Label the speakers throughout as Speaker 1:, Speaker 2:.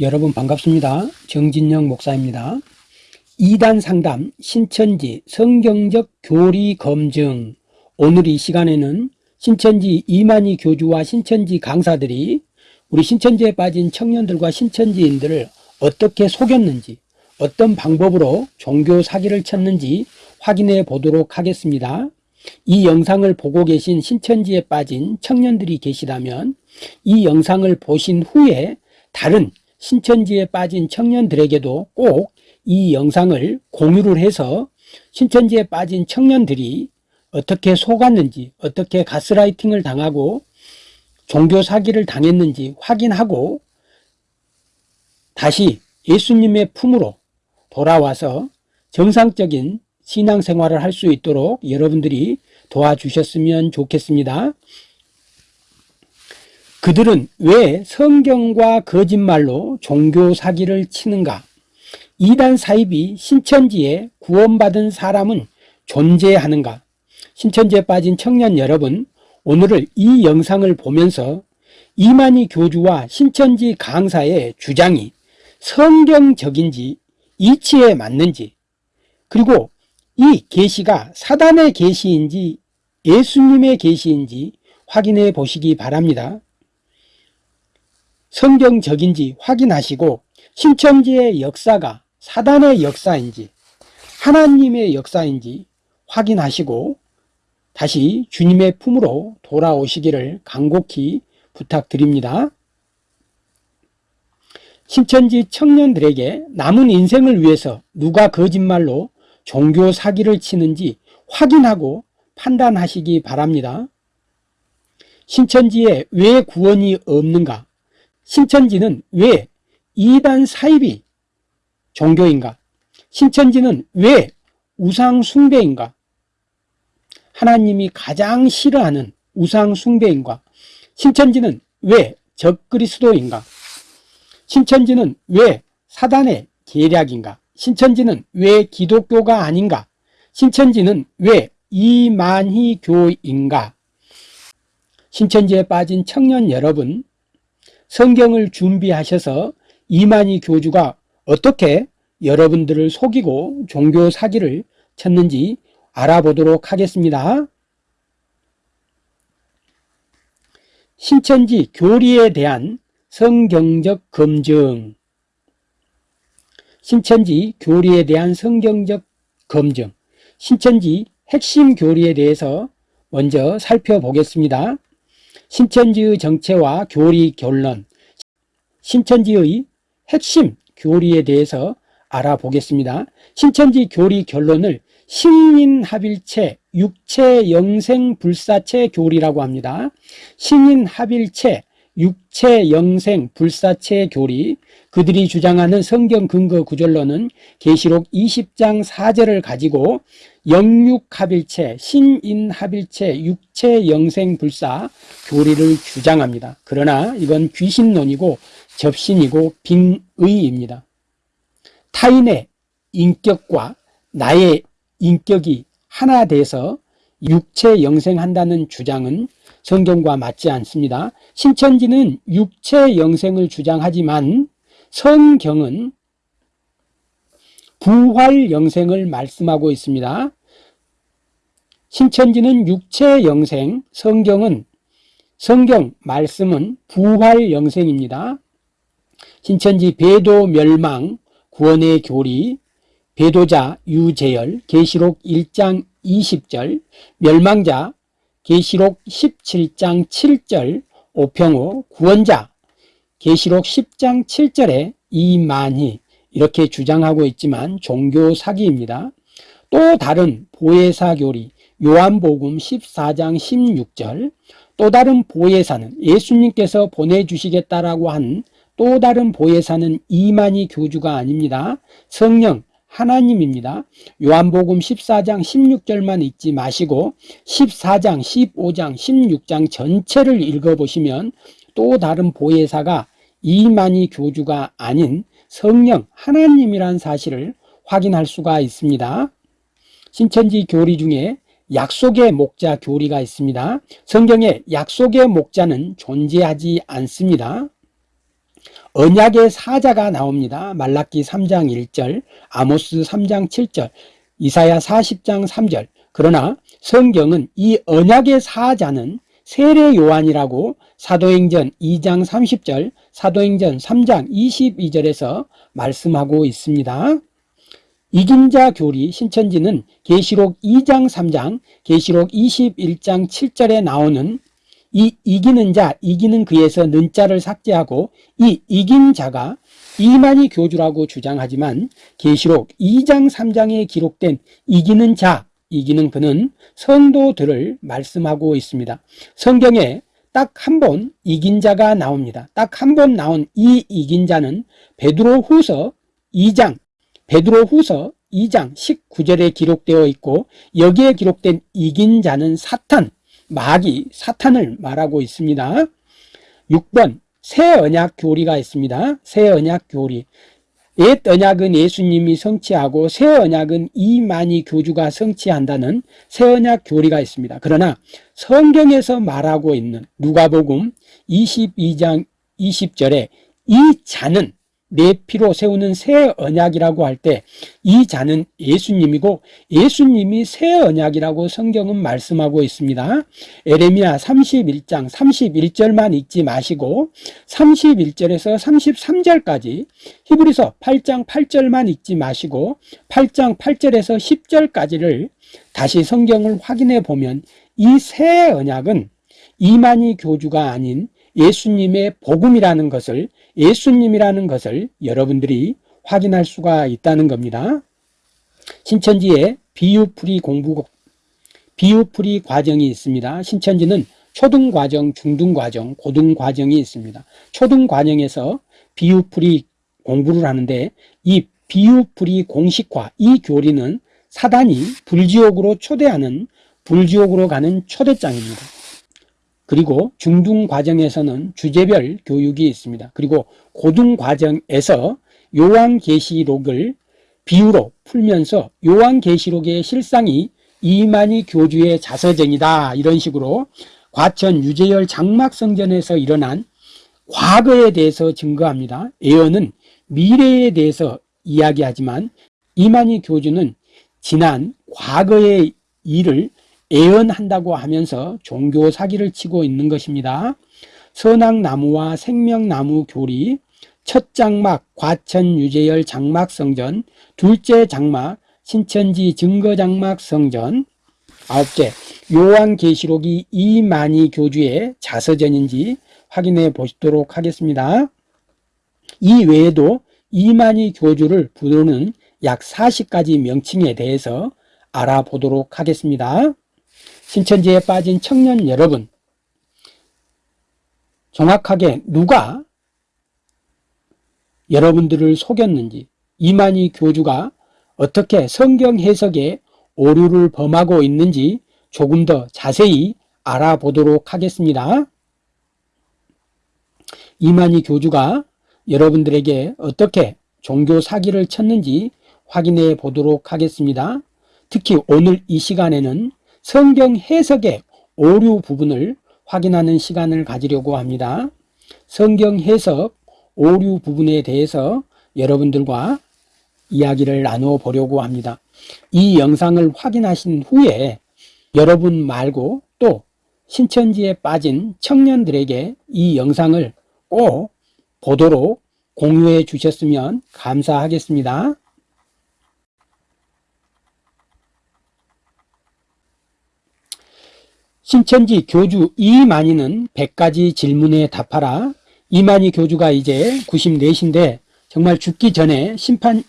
Speaker 1: 여러분 반갑습니다. 정진영 목사입니다. 2단 상담 신천지 성경적 교리 검증 오늘 이 시간에는 신천지 이만희 교주와 신천지 강사들이 우리 신천지에 빠진 청년들과 신천지인들을 어떻게 속였는지 어떤 방법으로 종교 사기를 쳤는지 확인해 보도록 하겠습니다. 이 영상을 보고 계신 신천지에 빠진 청년들이 계시다면 이 영상을 보신 후에 다른 신천지에 빠진 청년들에게도 꼭 이 영상을 공유를 해서 신천지에 빠진 청년들이 어떻게 속았는지 어떻게 가스라이팅을 당하고 종교 사기를 당했는지 확인하고 다시 예수님의 품으로 돌아와서 정상적인 신앙생활을 할 수 있도록 여러분들이 도와주셨으면 좋겠습니다. 그들은 왜 성경과 거짓말로 종교 사기를 치는가? 이단 사입이 신천지에 구원받은 사람은 존재하는가? 신천지에 빠진 청년 여러분, 오늘을 이 영상을 보면서 이만희 교주와 신천지 강사의 주장이 성경적인지 이치에 맞는지 그리고 이 계시가 사단의 계시인지 예수님의 계시인지 확인해 보시기 바랍니다. 성경적인지 확인하시고 신천지의 역사가 사단의 역사인지 하나님의 역사인지 확인하시고 다시 주님의 품으로 돌아오시기를 간곡히 부탁드립니다. 신천지 청년들에게 남은 인생을 위해서 누가 거짓말로 종교 사기를 치는지 확인하고 판단하시기 바랍니다. 신천지에 왜 구원이 없는가? 신천지는 왜 이단 사입이 종교인가? 신천지는 왜 우상 숭배인가? 하나님이 가장 싫어하는 우상 숭배인가? 신천지는 왜 적그리스도인가? 신천지는 왜 사단의 계략인가? 신천지는 왜 기독교가 아닌가? 신천지는 왜 이만희 교인가? 신천지에 빠진 청년 여러분 성경을 준비하셔서 이만희 교주가 어떻게 여러분들을 속이고 종교 사기를 쳤는지 알아보도록 하겠습니다. 신천지 교리에 대한 성경적 검증 신천지 교리에 대한 성경적 검증 신천지 핵심 교리에 대해서 먼저 살펴보겠습니다. 신천지의 정체와 교리 결론, 신천지의 핵심 교리에 대해서 알아보겠습니다. 신천지 교리 결론을 신인합일체 육체 영생 불사체 교리라고 합니다. 신인합일체 육체 영생 불사체 교리 그들이 주장하는 성경 근거 구절로는 계시록 20장 4절을 가지고 영육합일체 신인합일체 육체 영생 불사 교리를 주장합니다. 그러나 이건 귀신론이고 접신이고 빙의입니다. 타인의 인격과 나의 인격이 하나 돼서 육체 영생한다는 주장은 성경과 맞지 않습니다. 신천지는 육체 영생을 주장하지만 성경은 부활 영생을 말씀하고 있습니다. 신천지는 육체 영생, 성경은 성경 말씀은 부활 영생입니다. 신천지 배도 멸망 구원의 교리 배도자 유재열 계시록 1장 20절 멸망자 계시록 17장 7절 오평호 구원자 계시록 10장 7절에 이만희 이렇게 주장하고 있지만 종교 사기입니다. 또 다른 보혜사 교리 요한복음 14장 16절 또 다른 보혜사는 예수님께서 보내주시겠다라고 한 또 다른 보혜사는 이만희 교주가 아닙니다. 성령 하나님입니다. 요한복음 14장 16절만 읽지 마시고 14장, 15장, 16장 전체를 읽어보시면 또 다른 보혜사가 이만희 교주가 아닌 성령 하나님이란 사실을 확인할 수가 있습니다. 신천지 교리 중에 약속의 목자 교리가 있습니다. 성경에 약속의 목자는 존재하지 않습니다. 언약의 사자가 나옵니다. 말라기 3장 1절, 아모스 3장 7절, 이사야 40장 3절. 그러나 성경은 이 언약의 사자는 세례 요한이라고 사도행전 2장 30절, 사도행전 3장 22절에서 말씀하고 있습니다. 이긴 자 교리 신천지는 계시록 2장 3장, 계시록 21장 7절에 나오는 이 이기는 자, 이기는 그에서 는자를 삭제하고 이 이긴 자가 이만희 교주라고 주장하지만 계시록 2장 3장에 기록된 이기는 자, 이기는 그는 성도들을 말씀하고 있습니다. 성경에 딱 한 번 이긴 자가 나옵니다. 딱 한 번 나온 이 이긴 자는 베드로 후서 2장, 베드로 후서 2장 19절에 기록되어 있고 여기에 기록된 이긴 자는 사탄, 마귀, 사탄을 말하고 있습니다. 6번 새 언약 교리가 있습니다. 새 언약 교리. 옛 언약은 예수님이 성취하고 새 언약은 이만희 교주가 성취한다는 새 언약 교리가 있습니다. 그러나 성경에서 말하고 있는 누가복음 22장 20절에 이 자는 내 피로 세우는 새 언약이라고 할 때 이 자는 예수님이고 예수님이 새 언약이라고 성경은 말씀하고 있습니다. 에레미야 31장 31절만 읽지 마시고 31절에서 33절까지 히브리서 8장 8절만 읽지 마시고 8장 8절에서 10절까지를 다시 성경을 확인해 보면 이 새 언약은 이만희 교주가 아닌 예수님의 복음이라는 것을 예수님이라는 것을 여러분들이 확인할 수가 있다는 겁니다. 신천지에 비유풀이 공부 비유풀이 과정이 있습니다. 신천지는 초등과정, 중등과정, 고등과정이 있습니다. 초등과정에서 비유풀이 공부를 하는데 이 비유풀이 공식화, 이 교리는 사단이 불지옥으로 초대하는 불지옥으로 가는 초대장입니다. 그리고 중등 과정에서는 주제별 교육이 있습니다. 그리고 고등 과정에서 요한계시록을 비유로 풀면서 요한계시록의 실상이 이만희 교주의 자서전이다 이런 식으로 과천 유재열 장막성전에서 일어난 과거에 대해서 증거합니다. 예언은 미래에 대해서 이야기하지만 이만희 교주는 지난 과거의 일을 예언한다고 하면서 종교 사기를 치고 있는 것입니다. 선악나무와 생명나무 교리, 첫 장막 과천 유재열 장막 성전, 둘째 장막 신천지 증거 장막 성전, 아홉째 요한계시록이 이만희 교주의 자서전인지 확인해 보시도록 하겠습니다. 이 외에도 이만희 교주를 부르는 약 40가지 명칭에 대해서 알아보도록 하겠습니다. 신천지에 빠진 청년 여러분 정확하게 누가 여러분들을 속였는지 이만희 교주가 어떻게 성경 해석에 오류를 범하고 있는지 조금 더 자세히 알아보도록 하겠습니다. 이만희 교주가 여러분들에게 어떻게 종교 사기를 쳤는지 확인해 보도록 하겠습니다. 특히 오늘 이 시간에는 성경 해석의 오류 부분을 확인하는 시간을 가지려고 합니다. 성경 해석 오류 부분에 대해서 여러분들과 이야기를 나누어 보려고 합니다. 이 영상을 확인하신 후에 여러분 말고 또 신천지에 빠진 청년들에게 이 영상을 꼭 보도록 공유해 주셨으면 감사하겠습니다. 신천지 교주 이만희는 100가지 질문에 답하라. 이만희 교주가 이제 94신데 정말 죽기 전에 심판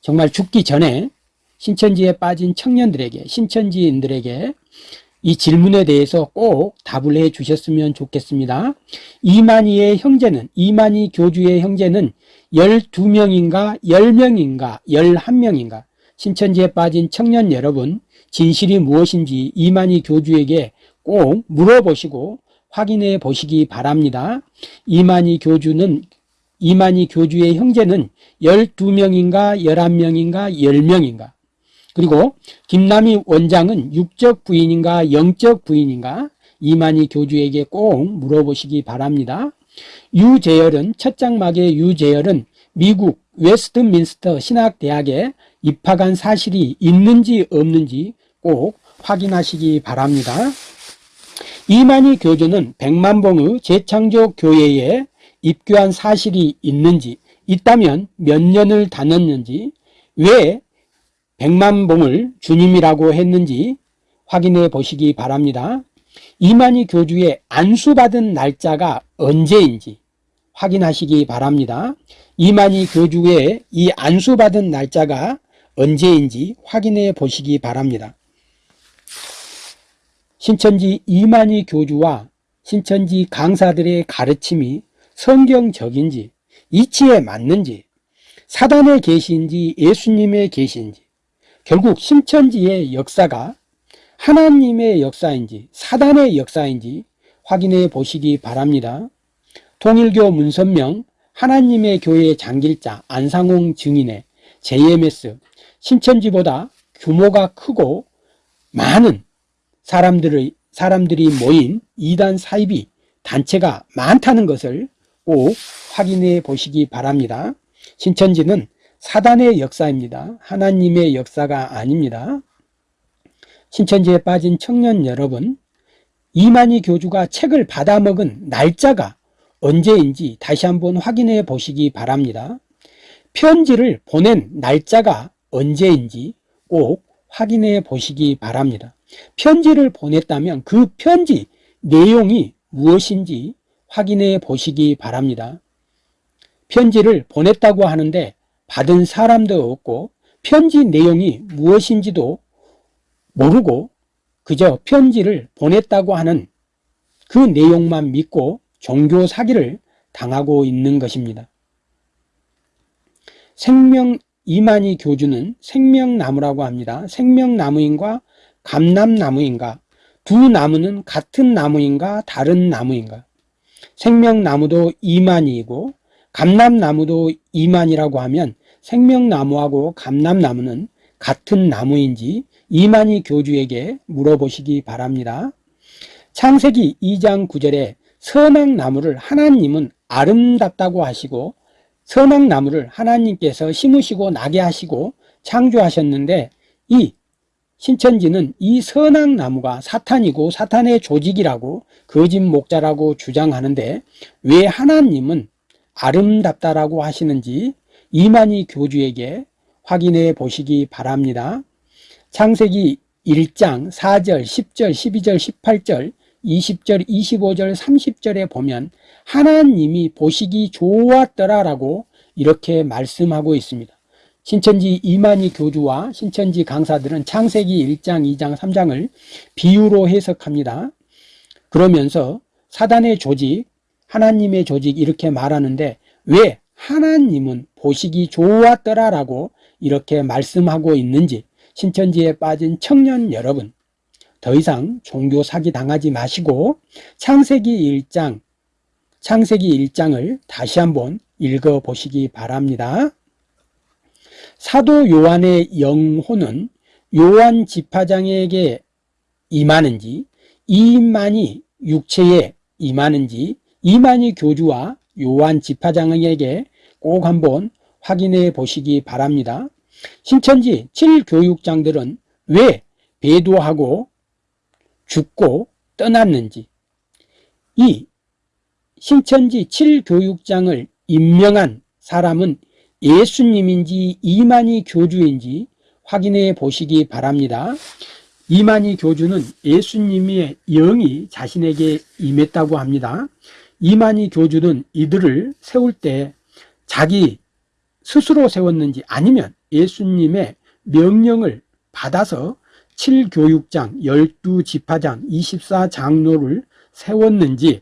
Speaker 1: 정말 죽기 전에 신천지에 빠진 청년들에게 신천지인들에게 이 질문에 대해서 꼭 답을 해 주셨으면 좋겠습니다. 이만희의 형제는 이만희 교주의 형제는 12명인가 10명인가 11명인가 신천지에 빠진 청년 여러분 진실이 무엇인지 이만희 교주에게 꼭 물어보시고 확인해 보시기 바랍니다. 이만희 교주는 이만희 교주의 형제는 12명인가 11명인가 10명인가 그리고 김남희 원장은 육적 부인인가 영적 부인인가 이만희 교주에게 꼭 물어보시기 바랍니다. 유재열은 첫 장막의 유재열은 미국 웨스트민스터 신학대학에 입학한 사실이 있는지 없는지 꼭 확인하시기 바랍니다. 이만희 교주는 백만봉의 재창조 교회에 입교한 사실이 있는지 있다면 몇 년을 다녔는지 왜 백만봉을 주님이라고 했는지 확인해 보시기 바랍니다. 이만희 교주의 안수받은 날짜가 언제인지 확인하시기 바랍니다. 이만희 교주의 이 안수받은 날짜가 언제인지 확인해 보시기 바랍니다. 신천지 이만희 교주와 신천지 강사들의 가르침이 성경적인지 이치에 맞는지 사단의 계시인지 예수님의 계시인지 결국 신천지의 역사가 하나님의 역사인지 사단의 역사인지 확인해 보시기 바랍니다. 통일교 문선명 하나님의 교회 장길자 안상홍 증인의 JMS 신천지보다 규모가 크고 많은 사람들의 사람들이 모인 이단 사이비 단체가 많다는 것을 꼭 확인해 보시기 바랍니다. 신천지는 사단의 역사입니다. 하나님의 역사가 아닙니다. 신천지에 빠진 청년 여러분, 이만희 교주가 책을 받아먹은 날짜가 언제인지 다시 한번 확인해 보시기 바랍니다. 편지를 보낸 날짜가 언제인지 꼭 확인해 보시기 바랍니다. 편지를 보냈다면 그 편지 내용이 무엇인지 확인해 보시기 바랍니다. 편지를 보냈다고 하는데 받은 사람도 없고 편지 내용이 무엇인지도 모르고 그저 편지를 보냈다고 하는 그 내용만 믿고 종교 사기를 당하고 있는 것입니다. 생명 이만희 교주는 생명나무라고 합니다. 생명나무인과 감남나무인가 두 나무는 같은 나무인가 다른 나무인가 생명나무도 이만희이고 감남나무도 이만이라고 하면 생명나무하고 감남나무는 같은 나무인지 이만희 교주에게 물어보시기 바랍니다. 창세기 2장 9절에 선악나무를 하나님은 아름답다고 하시고 선악 나무를 하나님께서 심으시고 나게 하시고 창조하셨는데 이 신천지는 이 선악 나무가 사탄이고 사탄의 조직이라고 거짓 목자라고 주장하는데 왜 하나님은 아름답다라고 하시는지 이만희 교주에게 확인해 보시기 바랍니다. 창세기 1장 4절, 10절, 12절, 18절, 20절, 25절, 30절에 보면 하나님이 보시기 좋았더라라고 이렇게 말씀하고 있습니다. 신천지 이만희 교주와 신천지 강사들은 창세기 1장, 2장, 3장을 비유로 해석합니다. 그러면서 사단의 조직, 하나님의 조직 이렇게 말하는데 왜 하나님은 보시기 좋았더라라고 이렇게 말씀하고 있는지 신천지에 빠진 청년 여러분 더 이상 종교 사기 당하지 마시고 창세기 1장 창세기 1장을 다시 한번 읽어 보시기 바랍니다. 사도 요한의 영혼은 요한 지파장에게 임하는지 이만희 육체에 임하는지 이만희 교주와 요한 지파장에게 꼭 한번 확인해 보시기 바랍니다. 신천지 7교육장들은 왜 배도하고 죽고 떠났는지 이 신천지 7교육장을 임명한 사람은 예수님인지 이만희 교주인지 확인해 보시기 바랍니다. 이만희 교주는 예수님의 영이 자신에게 임했다고 합니다. 이만희 교주는 이들을 세울 때 자기 스스로 세웠는지 아니면 예수님의 명령을 받아서 7교육장, 12지파장, 24장로를 세웠는지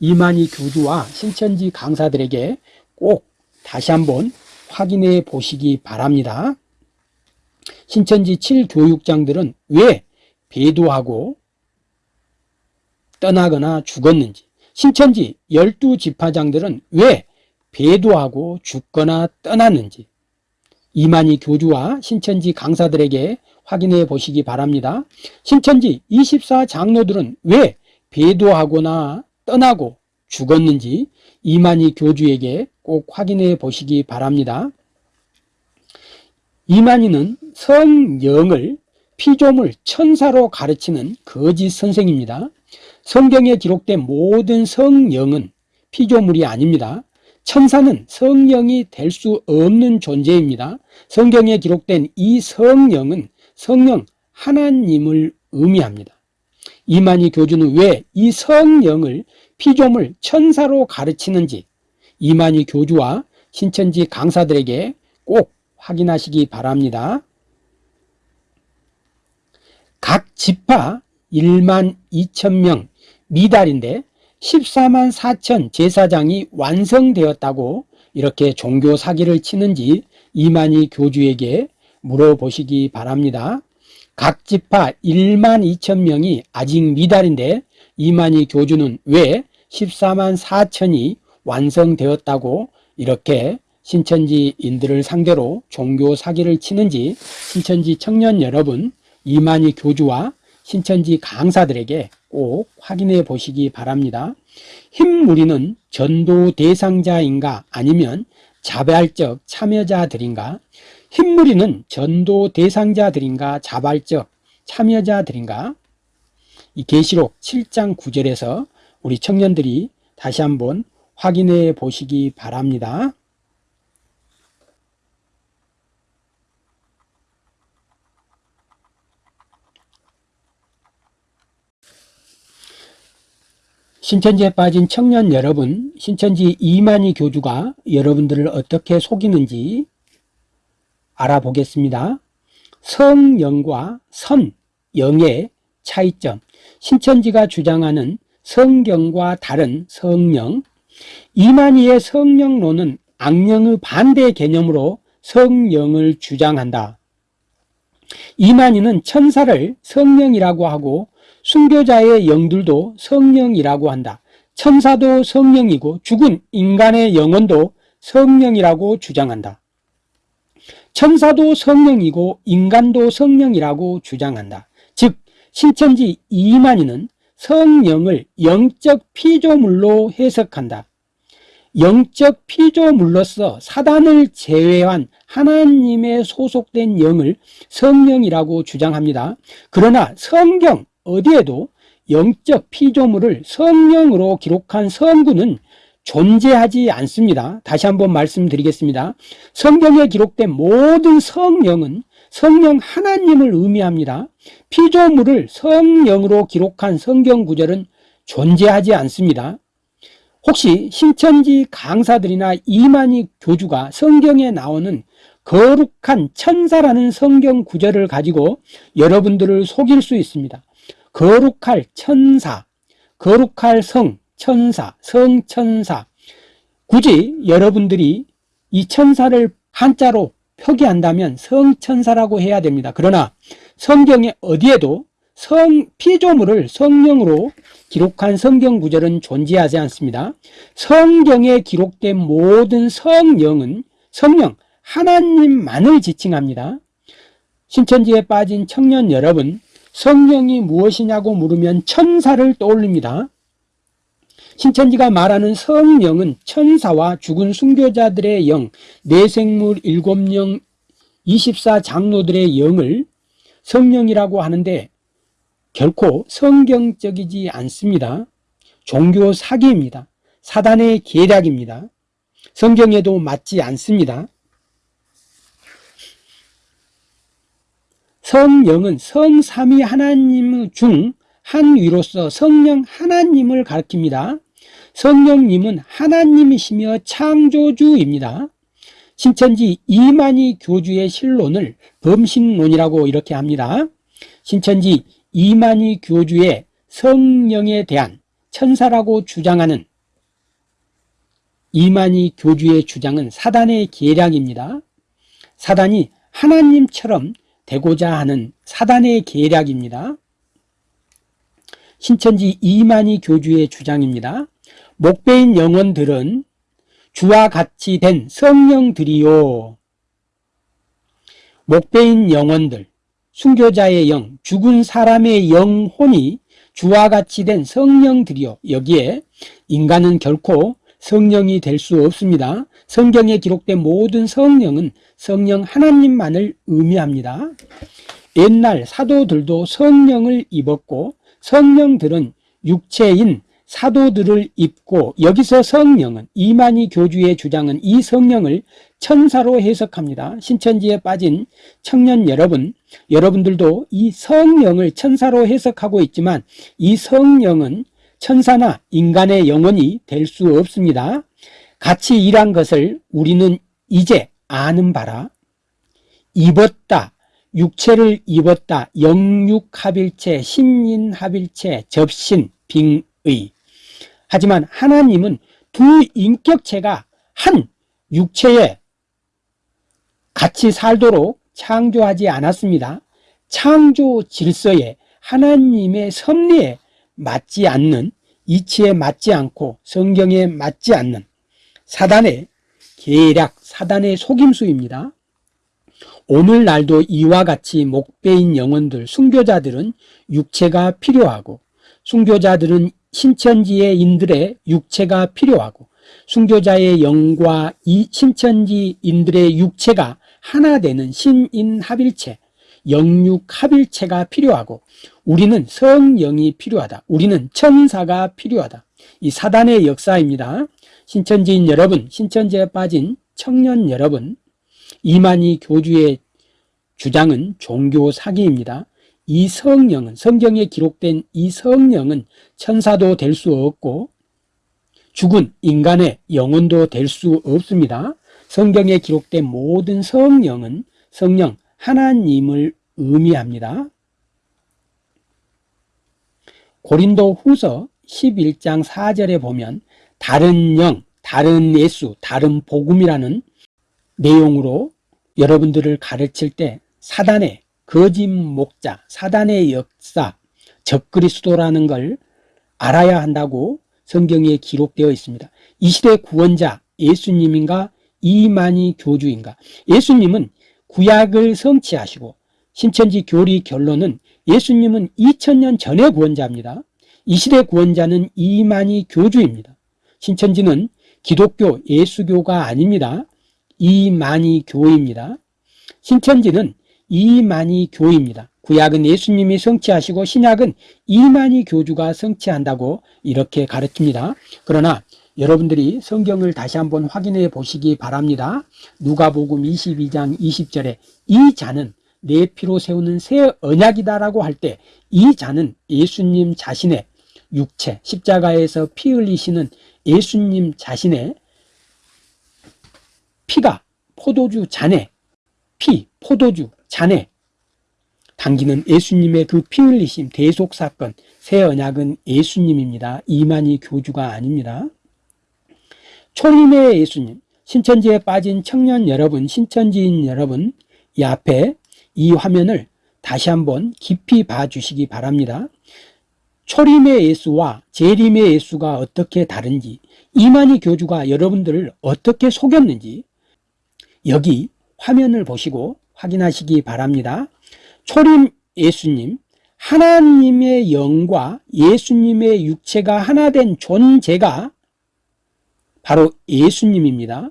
Speaker 1: 이만희 교주와 신천지 강사들에게 꼭 다시 한번 확인해 보시기 바랍니다. 신천지 7교육장들은 왜 배도하고 떠나거나 죽었는지 신천지 12지파장들은 왜 배도하고 죽거나 떠났는지 이만희 교주와 신천지 강사들에게 확인해 보시기 바랍니다. 신천지 24장로들은 왜 배도하거나 떠나고 죽었는지 이만희 교주에게 꼭 확인해 보시기 바랍니다. 이만희는 성령을 피조물 천사로 가르치는 거짓 선생입니다. 성경에 기록된 모든 성령은 피조물이 아닙니다. 천사는 성령이 될 수 없는 존재입니다. 성경에 기록된 이 성령은 성령 하나님을 의미합니다. 이만희 교주는 왜 이 성령을 피조물 천사로 가르치는지 이만희 교주와 신천지 강사들에게 꼭 확인하시기 바랍니다. 각 지파 1만 2천 명 미달인데 14만 4천 제사장이 완성되었다고 이렇게 종교 사기를 치는지 이만희 교주에게 물어보시기 바랍니다. 각 지파 1만 2천 명이 아직 미달인데 이만희 교주는 왜 14만 4천이 완성되었다고 이렇게 신천지인들을 상대로 종교 사기를 치는지 신천지 청년 여러분 이만희 교주와 신천지 강사들에게 꼭 확인해 보시기 바랍니다. 흰무리는 전도 대상자인가 아니면 자발적 참여자들인가 흰무리는 전도 대상자들인가 자발적 참여자들인가 이 계시록 7장 9절에서 우리 청년들이 다시 한번 확인해 보시기 바랍니다. 신천지에 빠진 청년 여러분, 신천지 이만희 교주가 여러분들을 어떻게 속이는지 알아보겠습니다. 성령과 선영의 차이점, 신천지가 주장하는 성경과 다른 성령, 이만희의 성령론은 악령의 반대 개념으로 성령을 주장한다. 이만희는 천사를 성령이라고 하고 순교자의 영들도 성령이라고 한다. 천사도 성령이고 죽은 인간의 영혼도 성령이라고 주장한다. 천사도 성령이고 인간도 성령이라고 주장한다. 즉 신천지 이만희는 성령을 영적 피조물로 해석한다. 영적 피조물로서 사단을 제외한 하나님의 소속된 영을 성령이라고 주장합니다. 그러나 성경 어디에도 영적 피조물을 성령으로 기록한 성구는 존재하지 않습니다. 다시 한번 말씀드리겠습니다. 성경에 기록된 모든 성령은 성령 하나님을 의미합니다. 피조물을 성령으로 기록한 성경 구절은 존재하지 않습니다. 혹시 신천지 강사들이나 이만희 교주가 성경에 나오는 거룩한 천사라는 성경 구절을 가지고 여러분들을 속일 수 있습니다. 거룩할 천사, 거룩할 성, 천사, 성천사. 굳이 여러분들이 이 천사를 한자로 표기한다면 성천사라고 해야 됩니다. 그러나 성경에 어디에도 성 피조물을 성령으로 기록한 성경 구절은 존재하지 않습니다. 성경에 기록된 모든 성령은 성령 하나님만을 지칭합니다. 신천지에 빠진 청년 여러분 성령이 무엇이냐고 물으면 천사를 떠올립니다. 신천지가 말하는 성령은 천사와 죽은 순교자들의 영, 내생물 일곱 영, 24장로들의 영을 성령이라고 하는데 결코 성경적이지 않습니다. 종교 사기입니다. 사단의 계략입니다. 성경에도 맞지 않습니다. 성령은 성삼위 하나님 중 한 위로서 성령 하나님을 가리킵니다. 성령님은 하나님이시며 창조주입니다. 신천지 이만희 교주의 신론을 범신론이라고 이렇게 합니다. 신천지 이만희 교주의 성령에 대한 천사라고 주장하는 이만희 교주의 주장은 사단의 계략입니다. 사단이 하나님처럼 되고자 하는 사단의 계략입니다. 신천지 이만희 교주의 주장입니다. 목배인 영혼들은 주와 같이 된 성령들이요. 목배인 영혼들, 순교자의 영, 죽은 사람의 영혼이 주와 같이 된 성령들이요. 여기에 인간은 결코 성령이 될 수 없습니다. 성경에 기록된 모든 성령은 성령 하나님만을 의미합니다. 옛날 사도들도 성령을 입었고 성령들은 육체인 사도들을 입고 여기서 성령은 이만희 교주의 주장은 이 성령을 천사로 해석합니다. 신천지에 빠진 청년 여러분, 여러분들도 이 성령을 천사로 해석하고 있지만 이 성령은 천사나 인간의 영혼이 될 수 없습니다. 같이 일한 것을 우리는 이제 아는 바라 입었다, 육체를 입었다, 영육합일체, 신인합일체, 접신, 빙의 하지만 하나님은 두 인격체가 한 육체에 같이 살도록 창조하지 않았습니다. 창조 질서에 하나님의 섭리에 맞지 않는 이치에 맞지 않고 성경에 맞지 않는 사단의 계략, 사단의 속임수입니다. 오늘날도 이와 같이 목배인 영혼들, 순교자들은 육체가 필요하고 순교자들은 신천지의 인들의 육체가 필요하고 순교자의 영과 이 신천지인들의 육체가 하나 되는 신인합일체, 영육합일체가 필요하고 우리는 성령이 필요하다. 우리는 천사가 필요하다. 이 사단의 역사입니다. 신천지인 여러분, 신천지에 빠진 청년 여러분, 이만희 교주의 주장은 종교 사기입니다. 이 성령은 성경에 기록된 이 성령은 천사도 될 수 없고 죽은 인간의 영혼도 될 수 없습니다. 성경에 기록된 모든 성령은 성령 하나님을 의미합니다. 고린도 후서 11장 4절에 보면 다른 영, 다른 예수, 다른 복음이라는 내용으로 여러분들을 가르칠 때 사단의 거짓 목자, 사단의 역사, 적그리스도라는 걸 알아야 한다고 성경에 기록되어 있습니다. 이 시대 구원자 예수님인가 이만희 교주인가 예수님은 구약을 성취하시고 신천지 교리 결론은 예수님은 2000년 전의 구원자입니다. 이 시대 구원자는 이만희 교주입니다. 신천지는 기독교 예수교가 아닙니다. 이만희 교입니다. 신천지는 이만희 교입니다. 구약은 예수님이 성취하시고 신약은 이만희 교주가 성취한다고 이렇게 가르칩니다. 그러나 여러분들이 성경을 다시 한번 확인해 보시기 바랍니다. 누가복음 22장 20절에 이 자는 내 피로 세우는 새 언약이다라고 할 때 이 자는 예수님 자신의 육체 십자가에서 피 흘리시는 예수님 자신의 피가 포도주 잔에 피 포도주 잔에 당기는 예수님의 그 피 흘리심 대속 사건 새 언약은 예수님입니다. 이만희 교주가 아닙니다. 초림의 예수님 신천지에 빠진 청년 여러분 신천지인 여러분 이 앞에 이 화면을 다시 한번 깊이 봐주시기 바랍니다. 초림의 예수와 재림의 예수가 어떻게 다른지 이만희 교주가 여러분들을 어떻게 속였는지 여기 화면을 보시고 확인하시기 바랍니다. 초림 예수님, 하나님의 영과 예수님의 육체가 하나 된 존재가 바로 예수님입니다.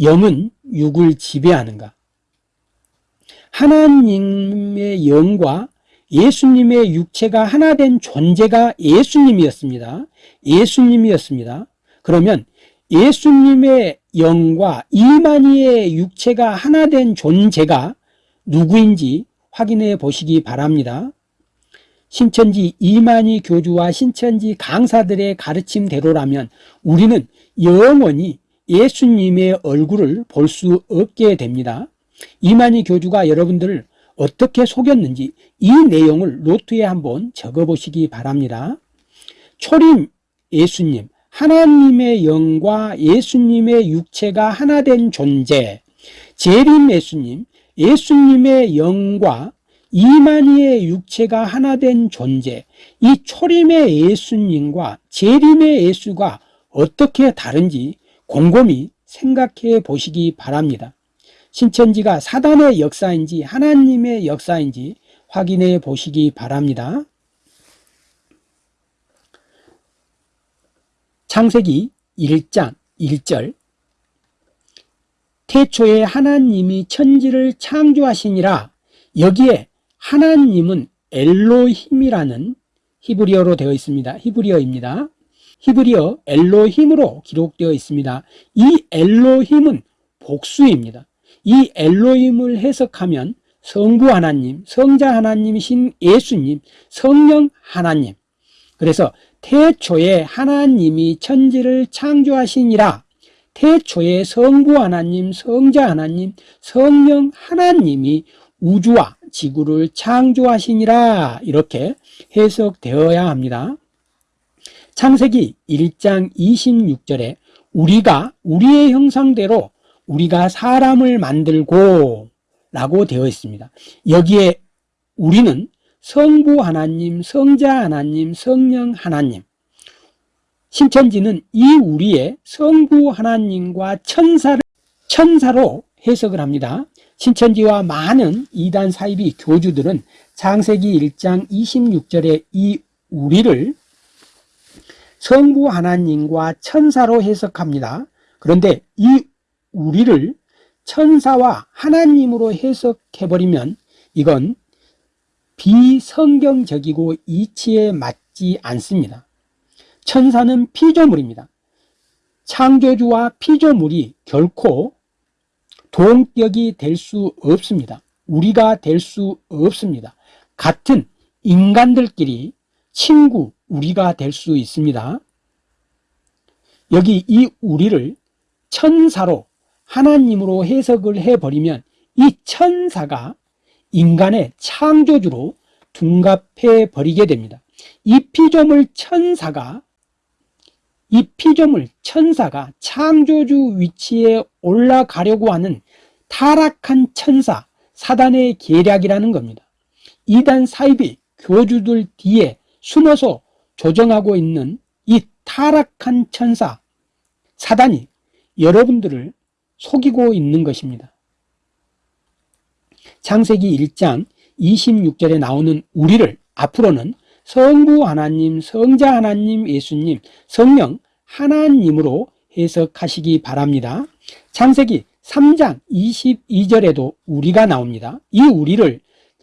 Speaker 1: 영은 육을 지배하는가? 하나님의 영과 예수님의 육체가 하나 된 존재가 예수님이었습니다. 예수님이었습니다. 그러면 예수님의 영과 이만희의 육체가 하나 된 존재가 누구인지 확인해 보시기 바랍니다. 신천지 이만희 교주와 신천지 강사들의 가르침대로라면 우리는 영원히 예수님의 얼굴을 볼 수 없게 됩니다. 이만희 교주가 여러분들을 어떻게 속였는지 이 내용을 노트에 한번 적어보시기 바랍니다. 초림 예수님, 하나님의 영과 예수님의 육체가 하나 된 존재, 재림 예수님, 예수님의 영과 이만희의 육체가 하나 된 존재, 이 초림의 예수님과 재림의 예수가 어떻게 다른지 곰곰이 생각해 보시기 바랍니다. 신천지가 사단의 역사인지 하나님의 역사인지 확인해 보시기 바랍니다. 창세기 1장 1절 태초에 하나님이 천지를 창조하시니라 여기에 하나님은 엘로힘이라는 히브리어로 되어 있습니다. 히브리어입니다. 히브리어 엘로힘으로 기록되어 있습니다. 이 엘로힘은 복수입니다. 이 엘로힘을 해석하면 성부 하나님, 성자 하나님이신 예수님, 성령 하나님. 그래서 태초에 하나님이 천지를 창조하시니라. 태초에 성부 하나님, 성자 하나님, 성령 하나님이 우주와 지구를 창조하시니라. 이렇게 해석되어야 합니다. 창세기 1장 26절에 우리가 우리의 형상대로 우리가 사람을 만들고 라고 되어 있습니다. 여기에 우리는 성부 하나님, 성자 하나님, 성령 하나님. 신천지는 이 우리의 성부 하나님과 천사를 천사로 해석을 합니다. 신천지와 많은 이단 사이비 교주들은 창세기 1장 26절에 이 우리를 성부 하나님과 천사로 해석합니다. 그런데 이 우리를 천사와 하나님으로 해석해버리면 이건 비성경적이고 이치에 맞지 않습니다. 천사는 피조물입니다. 창조주와 피조물이 결코 동격이 될 수 없습니다. 우리가 될 수 없습니다. 같은 인간들끼리 친구, 우리가 될 수 있습니다. 여기 이 우리를 천사로 하나님으로 해석을 해버리면 이 천사가 인간의 창조주로 둔갑해 버리게 됩니다. 이 피조물 천사가 이 피조물 천사가 창조주 위치에 올라가려고 하는 타락한 천사 사단의 계략이라는 겁니다. 이단 사이비 교주들 뒤에 숨어서 조정하고 있는 이 타락한 천사 사단이 여러분들을 속이고 있는 것입니다. 창세기 1장 26절에 나오는 우리를 앞으로는 성부 하나님, 성자 하나님, 예수님, 성령 하나님으로 해석하시기 바랍니다. 창세기 3장 22절에도 우리가 나옵니다. 이 우리를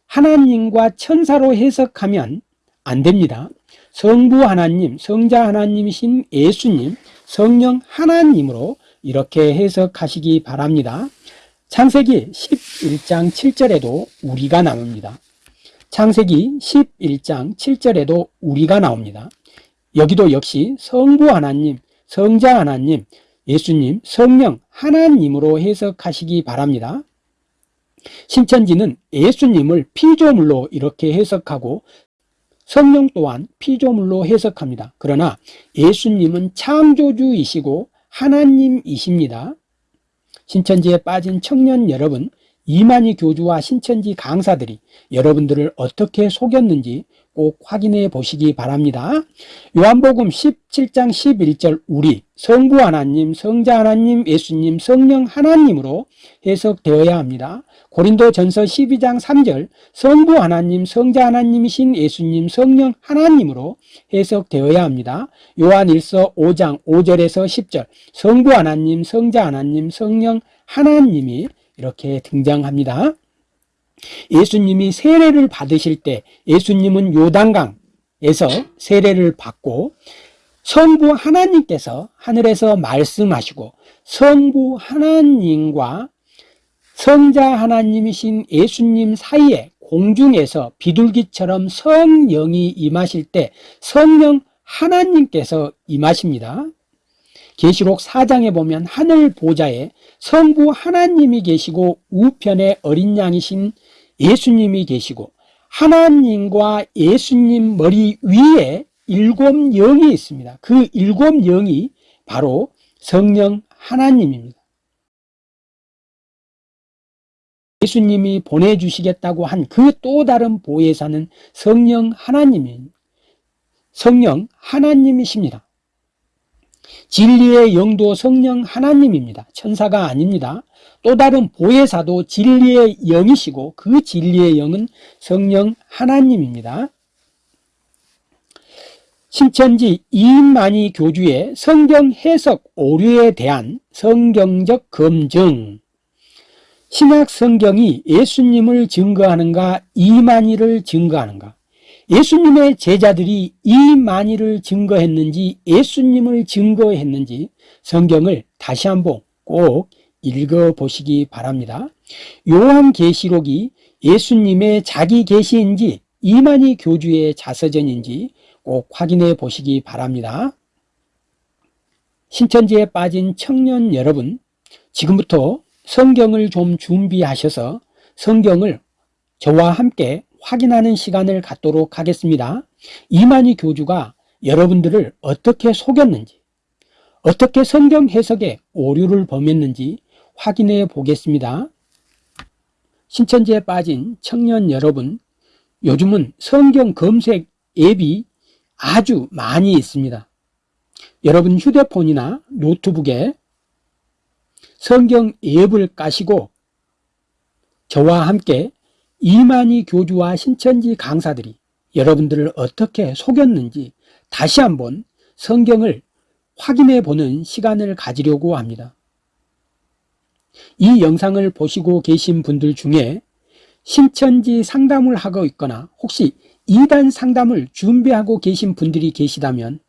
Speaker 1: 하나님과 천사로 해석하면 안 됩니다. 성부 하나님, 성자 하나님이신 예수님, 성령 하나님으로 이렇게 해석하시기 바랍니다. 창세기 11장 7절에도 우리가 나옵니다. 창세기 11장 7절에도 우리가 나옵니다. 여기도 역시 성부 하나님, 성자 하나님, 예수님, 성령 하나님으로 해석하시기 바랍니다. 신천지는 예수님을 피조물로 이렇게 해석하고 성령 또한 피조물로 해석합니다. 그러나 예수님은 창조주이시고 하나님이십니다. 신천지에 빠진 청년 여러분, 이만희 교주와 신천지 강사들이 여러분들을 어떻게 속였는지 꼭 확인해 보시기 바랍니다. 요한복음 17장 11절 우리 성부 하나님, 성자 하나님, 예수님, 성령 하나님으로 해석되어야 합니다. 고린도 전서 12장 3절 성부 하나님, 성자 하나님이신 예수님, 성령 하나님으로 해석되어야 합니다. 요한 1서 5장 5절에서 10절 성부 하나님, 성자 하나님, 성령 하나님이 이렇게 등장합니다. 예수님이 세례를 받으실 때 예수님은 요단강에서 세례를 받고 성부 하나님께서 하늘에서 말씀하시고 성부 하나님과 성자 하나님이신 예수님 사이에 공중에서 비둘기처럼 성령이 임하실 때 성령 하나님께서 임하십니다. 계시록 4장에 보면 하늘 보좌에 성부 하나님이 계시고 우편에 어린 양이신 예수님이 계시고 하나님과 예수님 머리 위에 일곱 영이 있습니다. 그 일곱 영이 바로 성령 하나님입니다. 예수님이 보내주시겠다고 한 그 또 다른 보혜사는 성령 하나님입니다. 성령 하나님이십니다. 진리의 영도 성령 하나님입니다. 천사가 아닙니다. 또 다른 보혜사도 진리의 영이시고 그 진리의 영은 성령 하나님입니다. 신천지 이인만이 교주의 성경 해석 오류에 대한 성경적 검증 신약 성경이 예수님을 증거하는가 이만희를 증거하는가? 예수님의 제자들이 이만희를 증거했는지 예수님을 증거했는지 성경을 다시 한번 꼭 읽어보시기 바랍니다. 요한계시록이 예수님의 자기 계시인지 이만희 교주의 자서전인지 꼭 확인해 보시기 바랍니다. 신천지에 빠진 청년 여러분 지금부터 성경을 좀 준비하셔서 성경을 저와 함께 확인하는 시간을 갖도록 하겠습니다. 이만희 교주가 여러분들을 어떻게 속였는지 어떻게 성경 해석에 오류를 범했는지 확인해 보겠습니다. 신천지에 빠진 청년 여러분 요즘은 성경 검색 앱이 아주 많이 있습니다. 여러분 휴대폰이나 노트북에 성경 앱을 까시고 저와 함께 이만희 교주와 신천지 강사들이 여러분들을 어떻게 속였는지 다시 한번 성경을 확인해 보는 시간을 가지려고 합니다. 이 영상을 보시고 계신 분들 중에 신천지 상담을 하고 있거나 혹시 이단 상담을 준비하고 계신 분들이 계시다면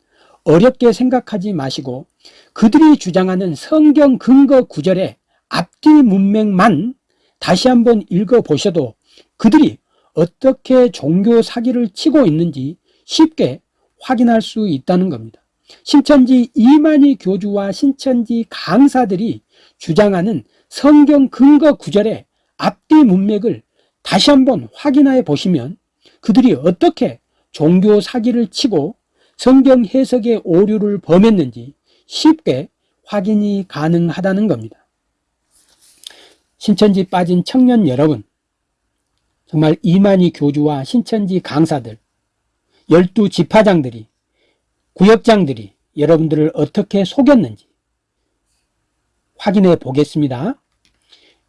Speaker 1: 어렵게 생각하지 마시고 그들이 주장하는 성경 근거 구절의 앞뒤 문맥만 다시 한번 읽어보셔도 그들이 어떻게 종교 사기를 치고 있는지 쉽게 확인할 수 있다는 겁니다. 신천지 이만희 교주와 신천지 강사들이 주장하는 성경 근거 구절의 앞뒤 문맥을 다시 한번 확인해 보시면 그들이 어떻게 종교 사기를 치고 성경 해석의 오류를 범했는지 쉽게 확인이 가능하다는 겁니다. 신천지 빠진 청년 여러분 정말 이만희 교주와 신천지 강사들 열두 지파장들이 구역장들이 여러분들을 어떻게 속였는지 확인해 보겠습니다.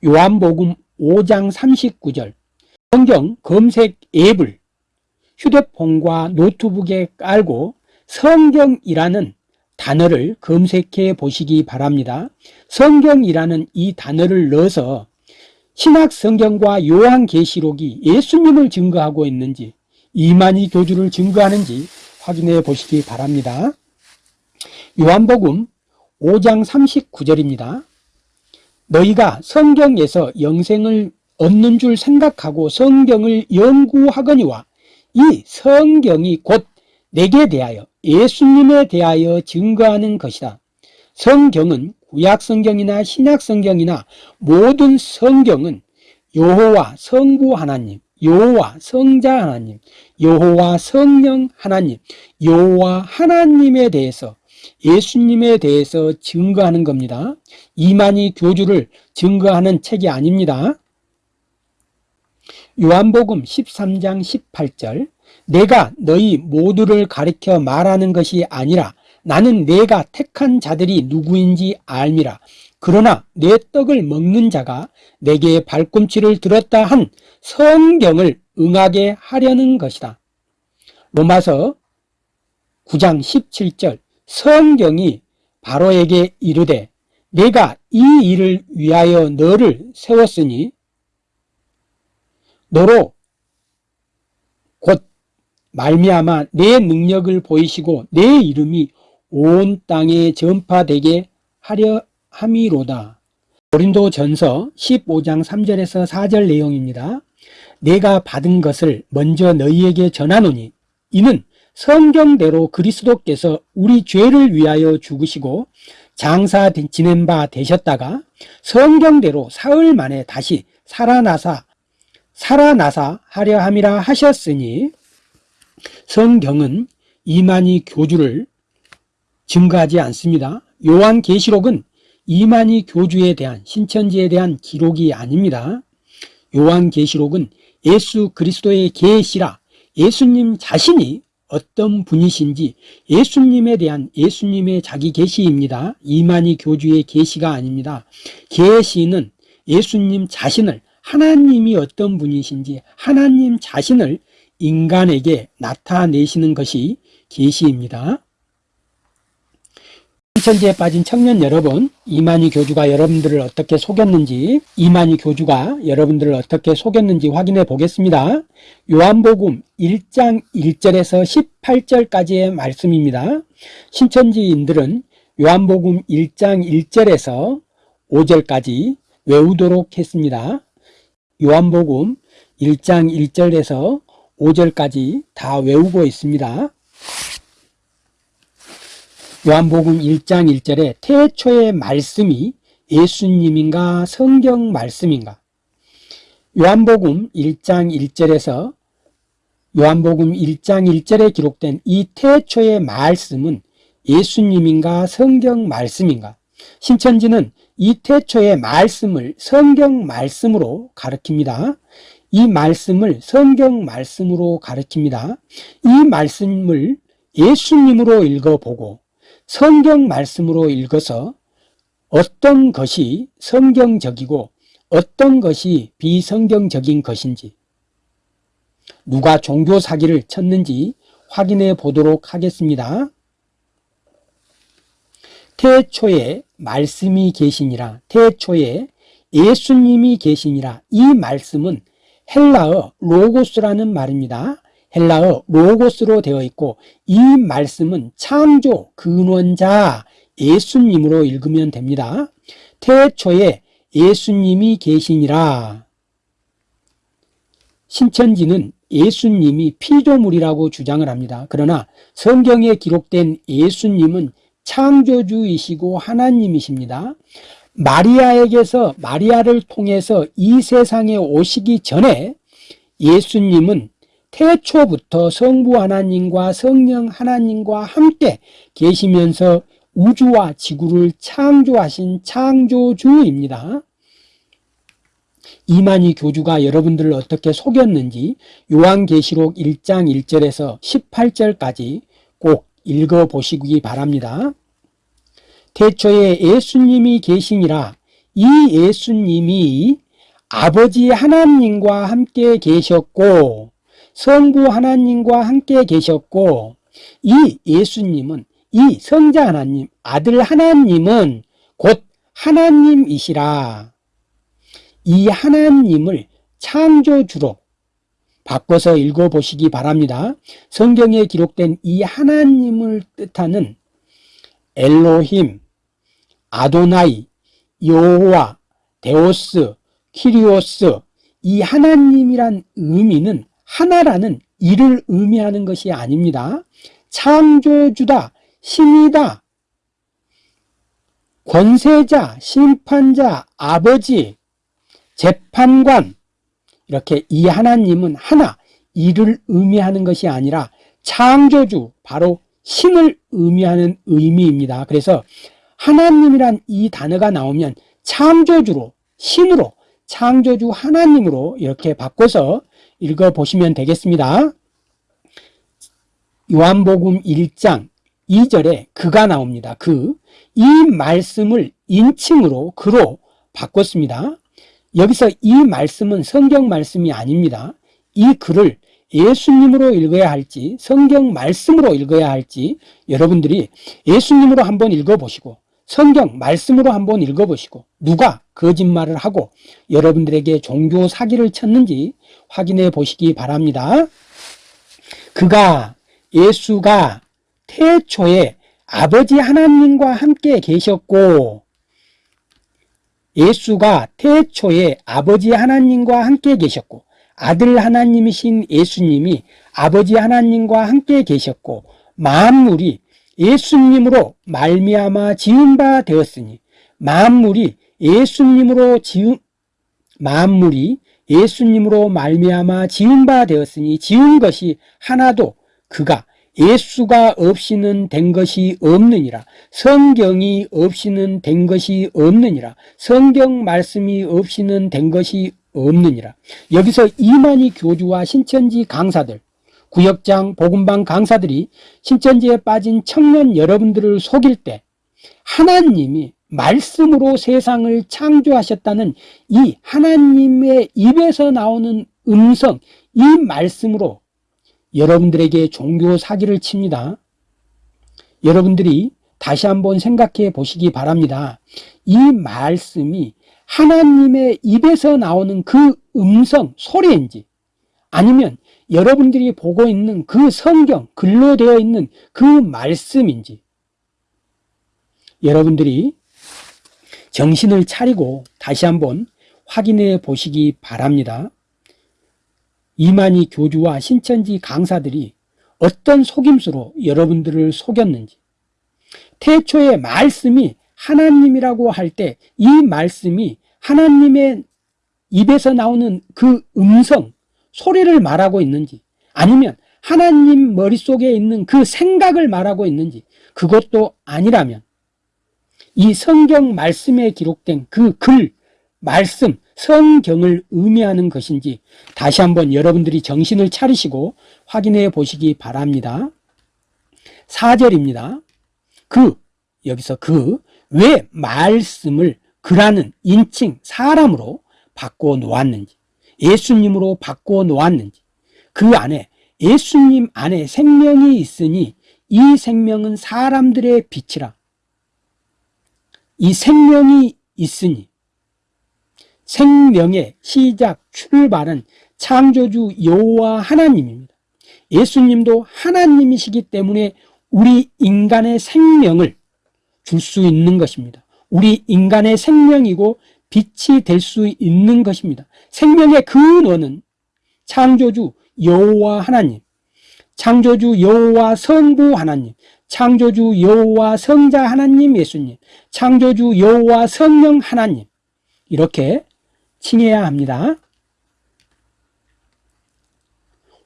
Speaker 1: 요한복음 5장 39절 성경 검색 앱을 휴대폰과 노트북에 깔고 성경이라는 단어를 검색해 보시기 바랍니다. 성경이라는 이 단어를 넣어서 신학 성경과 요한계시록이 예수님을 증거하고 있는지 이만희 교주를 증거하는지 확인해 보시기 바랍니다. 요한복음 5장 39절입니다. 너희가 성경에서 영생을 얻는 줄 생각하고 성경을 연구하거니와 이 성경이 곧 내게 대하여 예수님에 대하여 증거하는 것이다. 성경은 구약성경이나 신약성경이나 모든 성경은 여호와 성부 하나님, 여호와 성자 하나님, 여호와 성령 하나님, 여호와 하나님에 대해서 예수님에 대해서 증거하는 겁니다. 이만희 교주를 증거하는 책이 아닙니다. 요한복음 13장 18절 내가 너희 모두를 가리켜 말하는 것이 아니라 나는 내가 택한 자들이 누구인지 알미라. 그러나 내 떡을 먹는 자가 내게 발꿈치를 들었다 한 성경을 응하게 하려는 것이다. 로마서 9장 17절 성경이 바로에게 이르되 내가 이 일을 위하여 너를 세웠으니 너로 곧 말미암아 내 능력을 보이시고 내 이름이 온 땅에 전파되게 하려 함이로다. 고린도 전서 15장 3절에서 4절 내용입니다. 내가 받은 것을 먼저 너희에게 전하노니 이는 성경대로 그리스도께서 우리 죄를 위하여 죽으시고 장사 지낸 바 되셨다가 성경대로 사흘 만에 다시 살아나사 살아나사 하려 함이라 하셨으니 성경은 이만희 교주를 증거하지 않습니다. 요한계시록은 이만희 교주에 대한 신천지에 대한 기록이 아닙니다. 요한계시록은 예수 그리스도의 계시라 예수님 자신이 어떤 분이신지 예수님에 대한 예수님의 자기 계시입니다. 이만희 교주의 계시가 아닙니다. 계시는 예수님 자신을 하나님이 어떤 분이신지 하나님 자신을 인간에게 나타내시는 것이 계시입니다. 신천지에 빠진 청년 여러분, 이만희 교주가 여러분들을 어떻게 속였는지, 이만희 교주가 여러분들을 어떻게 속였는지 확인해 보겠습니다. 요한복음 1장 1절에서 18절까지의 말씀입니다. 신천지인들은 요한복음 1장 1절에서 5절까지 외우도록 했습니다. 요한복음 1장 1절에서 5절까지 다 외우고 있습니다. 요한복음 1장 1절에 태초의 말씀이 예수님인가 성경 말씀인가 요한복음 1장 1절에서 요한복음 1장 1절에 기록된 이 태초의 말씀은 예수님인가 성경 말씀인가 신천지는 이 태초의 말씀을 성경 말씀으로 가르칩니다. 이 말씀을 성경 말씀으로 가르칩니다. 이 말씀을 예수님으로 읽어보고 성경 말씀으로 읽어서 어떤 것이 성경적이고 어떤 것이 비성경적인 것인지 누가 종교 사기를 쳤는지 확인해 보도록 하겠습니다. 태초에 말씀이 계시니라 태초에 예수님이 계시니라 이 말씀은 헬라어 로고스라는 말입니다. 헬라어 로고스로 되어 있고 이 말씀은 창조 근원자 예수님으로 읽으면 됩니다. 태초에 예수님이 계시니라 신천지는 예수님이 피조물이라고 주장을 합니다. 그러나 성경에 기록된 예수님은 창조주이시고 하나님이십니다. 마리아에게서 마리아를 통해서 이 세상에 오시기 전에 예수님은 태초부터 성부 하나님과 성령 하나님과 함께 계시면서 우주와 지구를 창조하신 창조주입니다. 이만희 교주가 여러분들을 어떻게 속였는지 요한계시록 1장 1절에서 18절까지 꼭 읽어보시기 바랍니다. 태초에 예수님이 계시니라 이 예수님이 아버지 하나님과 함께 계셨고 성부 하나님과 함께 계셨고 이 예수님은 이 성자 하나님 아들 하나님은 곧 하나님이시라 이 하나님을 창조주로 바꿔서 읽어보시기 바랍니다. 성경에 기록된 이 하나님을 뜻하는 엘로힘, 아도나이, 여호와, 데오스, 키리오스 이 하나님이란 의미는 하나라는 이를 의미하는 것이 아닙니다. 창조주다, 신이다, 권세자, 심판자, 아버지, 재판관 이렇게 이 하나님은 하나 이를 의미하는 것이 아니라 창조주 바로 신을 의미하는 의미입니다. 그래서 하나님이란 이 단어가 나오면 창조주로 신으로 창조주 하나님으로 이렇게 바꿔서 읽어보시면 되겠습니다. 요한복음 1장 2절에 그가 나옵니다. 그 이 말씀을 인칭으로 그로 바꿨습니다. 여기서 이 말씀은 성경 말씀이 아닙니다. 이 글을 예수님으로 읽어야 할지 성경 말씀으로 읽어야 할지 여러분들이 예수님으로 한번 읽어보시고 성경 말씀으로 한번 읽어보시고 누가 거짓말을 하고 여러분들에게 종교 사기를 쳤는지 확인해 보시기 바랍니다. 그가 예수가 태초에 아버지 하나님과 함께 계셨고 예수가 태초에 아버지 하나님과 함께 계셨고 아들 하나님이신 예수님이 아버지 하나님과 함께 계셨고 만물이 예수님으로 말미암아 지은 바 되었으니 만물이 예수님으로 지은 만물이 예수님으로 말미암아 지은 바 되었으니 지은 것이 하나도 그가 예수가 없이는 된 것이 없느니라. 성경이 없이는 된 것이 없느니라. 성경 말씀이 없이는 된 것이 없느니라. 여기서 이만희 교주와 신천지 강사들 구역장 복음방 강사들이 신천지에 빠진 청년 여러분들을 속일 때 하나님이 말씀으로 세상을 창조하셨다는 이 하나님의 입에서 나오는 음성 이 말씀으로 여러분들에게 종교 사기를 칩니다. 여러분들이 다시 한번 생각해 보시기 바랍니다. 이 말씀이 하나님의 입에서 나오는 그 음성, 소리인지 아니면 여러분들이 보고 있는 그 성경, 글로 되어 있는 그 말씀인지 여러분들이 정신을 차리고 다시 한번 확인해 보시기 바랍니다. 이만희 교주와 신천지 강사들이 어떤 속임수로 여러분들을 속였는지 태초의 말씀이 하나님이라고 할 때 이 말씀이 하나님의 입에서 나오는 그 음성, 소리를 말하고 있는지 아니면 하나님 머릿속에 있는 그 생각을 말하고 있는지 그것도 아니라면 이 성경 말씀에 기록된 그 글, 말씀, 성경을 의미하는 것인지 다시 한번 여러분들이 정신을 차리시고 확인해 보시기 바랍니다. 4절입니다. 그, 여기서 그, 왜 말씀을 그라는 인칭 사람으로 바꿔 놓았는지, 예수님으로 바꿔 놓았는지, 그 안에 예수님 안에 생명이 있으니 이 생명은 사람들의 빛이라. 이 생명이 있으니 생명의 시작 출발은 창조주 여호와 하나님입니다. 예수님도 하나님이시기 때문에 우리 인간의 생명을 줄 수 있는 것입니다. 우리 인간의 생명이고 빛이 될 수 있는 것입니다. 생명의 근원은 창조주 여호와 하나님, 창조주 여호와 성부 하나님, 창조주 여호와 성자 하나님 예수님, 창조주 여호와 성령 하나님 이렇게 칭해야 합니다.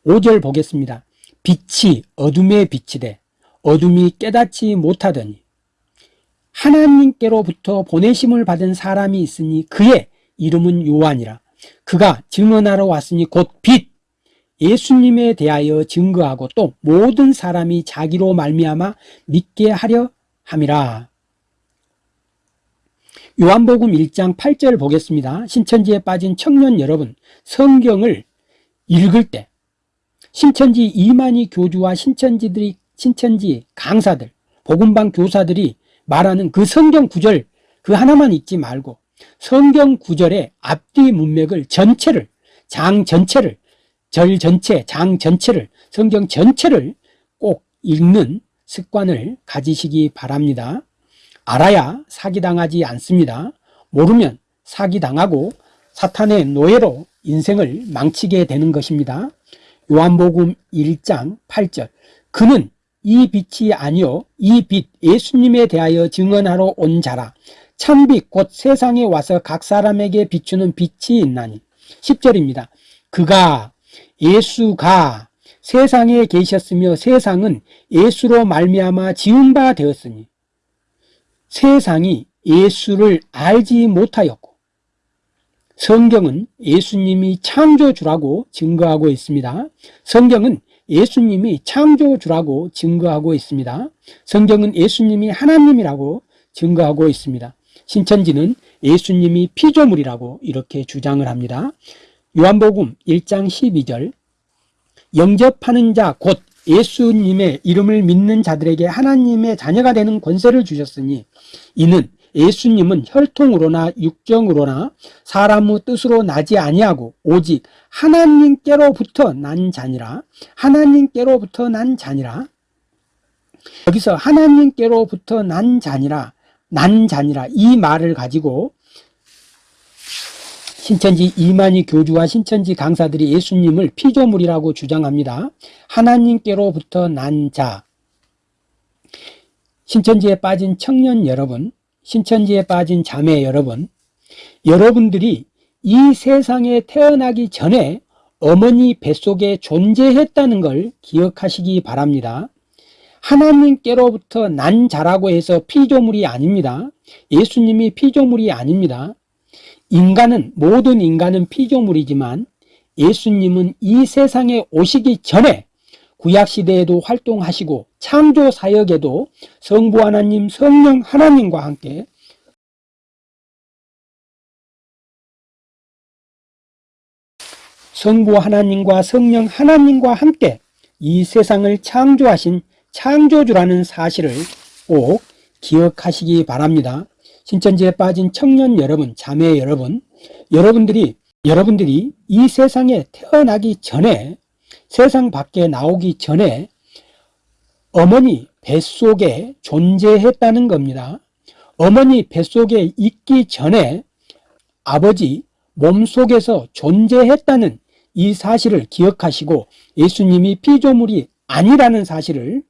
Speaker 1: 5절 보겠습니다. 빛이 어둠에 비치되 어둠이 깨닫지 못하더니 하나님께로부터 보내심을 받은 사람이 있으니 그의 이름은 요한이라 그가 증언하러 왔으니 곧 빛 예수님에 대하여 증거하고 또 모든 사람이 자기로 말미암아 믿게 하려 함이라 요한복음 1장 8절 보겠습니다. 신천지에 빠진 청년 여러분 성경을 읽을 때 신천지 이만희 교주와 신천지들이 신천지 강사들 복음방 교사들이 말하는 그 성경 구절 그 하나만 읽지 말고 성경 구절의 앞뒤 문맥을 전체를 장 전체를 절 전체 장 전체를 성경 전체를 꼭 읽는 습관을 가지시기 바랍니다. 알아야 사기당하지 않습니다. 모르면 사기당하고 사탄의 노예로 인생을 망치게 되는 것입니다. 요한복음 1장 8절 그는 이 빛이 아니요 이 빛 예수님에 대하여 증언하러 온 자라 참빛 곧 세상에 와서 각 사람에게 비추는 빛이 있나니 10절입니다. 그가 예수가 세상에 계셨으며 세상은 예수로 말미암아 지은 바 되었으니 세상이 예수를 알지 못하였고 성경은 예수님이 창조주라고 증거하고 있습니다. 성경은 예수님이 창조주라고 증거하고 있습니다. 성경은 예수님이 하나님이라고 증거하고 있습니다. 신천지는 예수님이 피조물이라고 이렇게 주장을 합니다. 요한복음 1장 12절 영접하는 자 곧 예수님의 이름을 믿는 자들에게 하나님의 자녀가 되는 권세를 주셨으니 이는 예수님은 혈통으로나 육정으로나 사람의 뜻으로 나지 아니하고 오직 하나님께로부터 난 자니라 하나님께로부터 난 자니라 여기서 하나님께로부터 난 자니라 난 자니라 이 말을 가지고 신천지 이만희 교주와 신천지 강사들이 예수님을 피조물이라고 주장합니다. 하나님께로부터 난 자. 신천지에 빠진 청년 여러분, 신천지에 빠진 자매 여러분, 여러분들이 이 세상에 태어나기 전에 어머니 뱃속에 존재했다는 걸 기억하시기 바랍니다. 하나님께로부터 난 자라고 해서 피조물이 아닙니다. 예수님이 피조물이 아닙니다. 인간은 모든 인간은 피조물이지만 예수님은 이 세상에 오시기 전에 구약시대에도 활동하시고 창조 사역에도 성부 하나님 성령 하나님과 함께 성부 하나님과 성령 하나님과 함께 이 세상을 창조하신 창조주라는 사실을 꼭 기억하시기 바랍니다. 신천지에 빠진 청년 여러분, 자매 여러분, 여러분들이 여러분들이 이 세상에 태어나기 전에 세상 밖에 나오기 전에 어머니 뱃속에 존재했다는 겁니다. 어머니 뱃속에 있기 전에 아버지 몸속에서 존재했다는 이 사실을 기억하시고 예수님이 피조물이 아니라는 사실을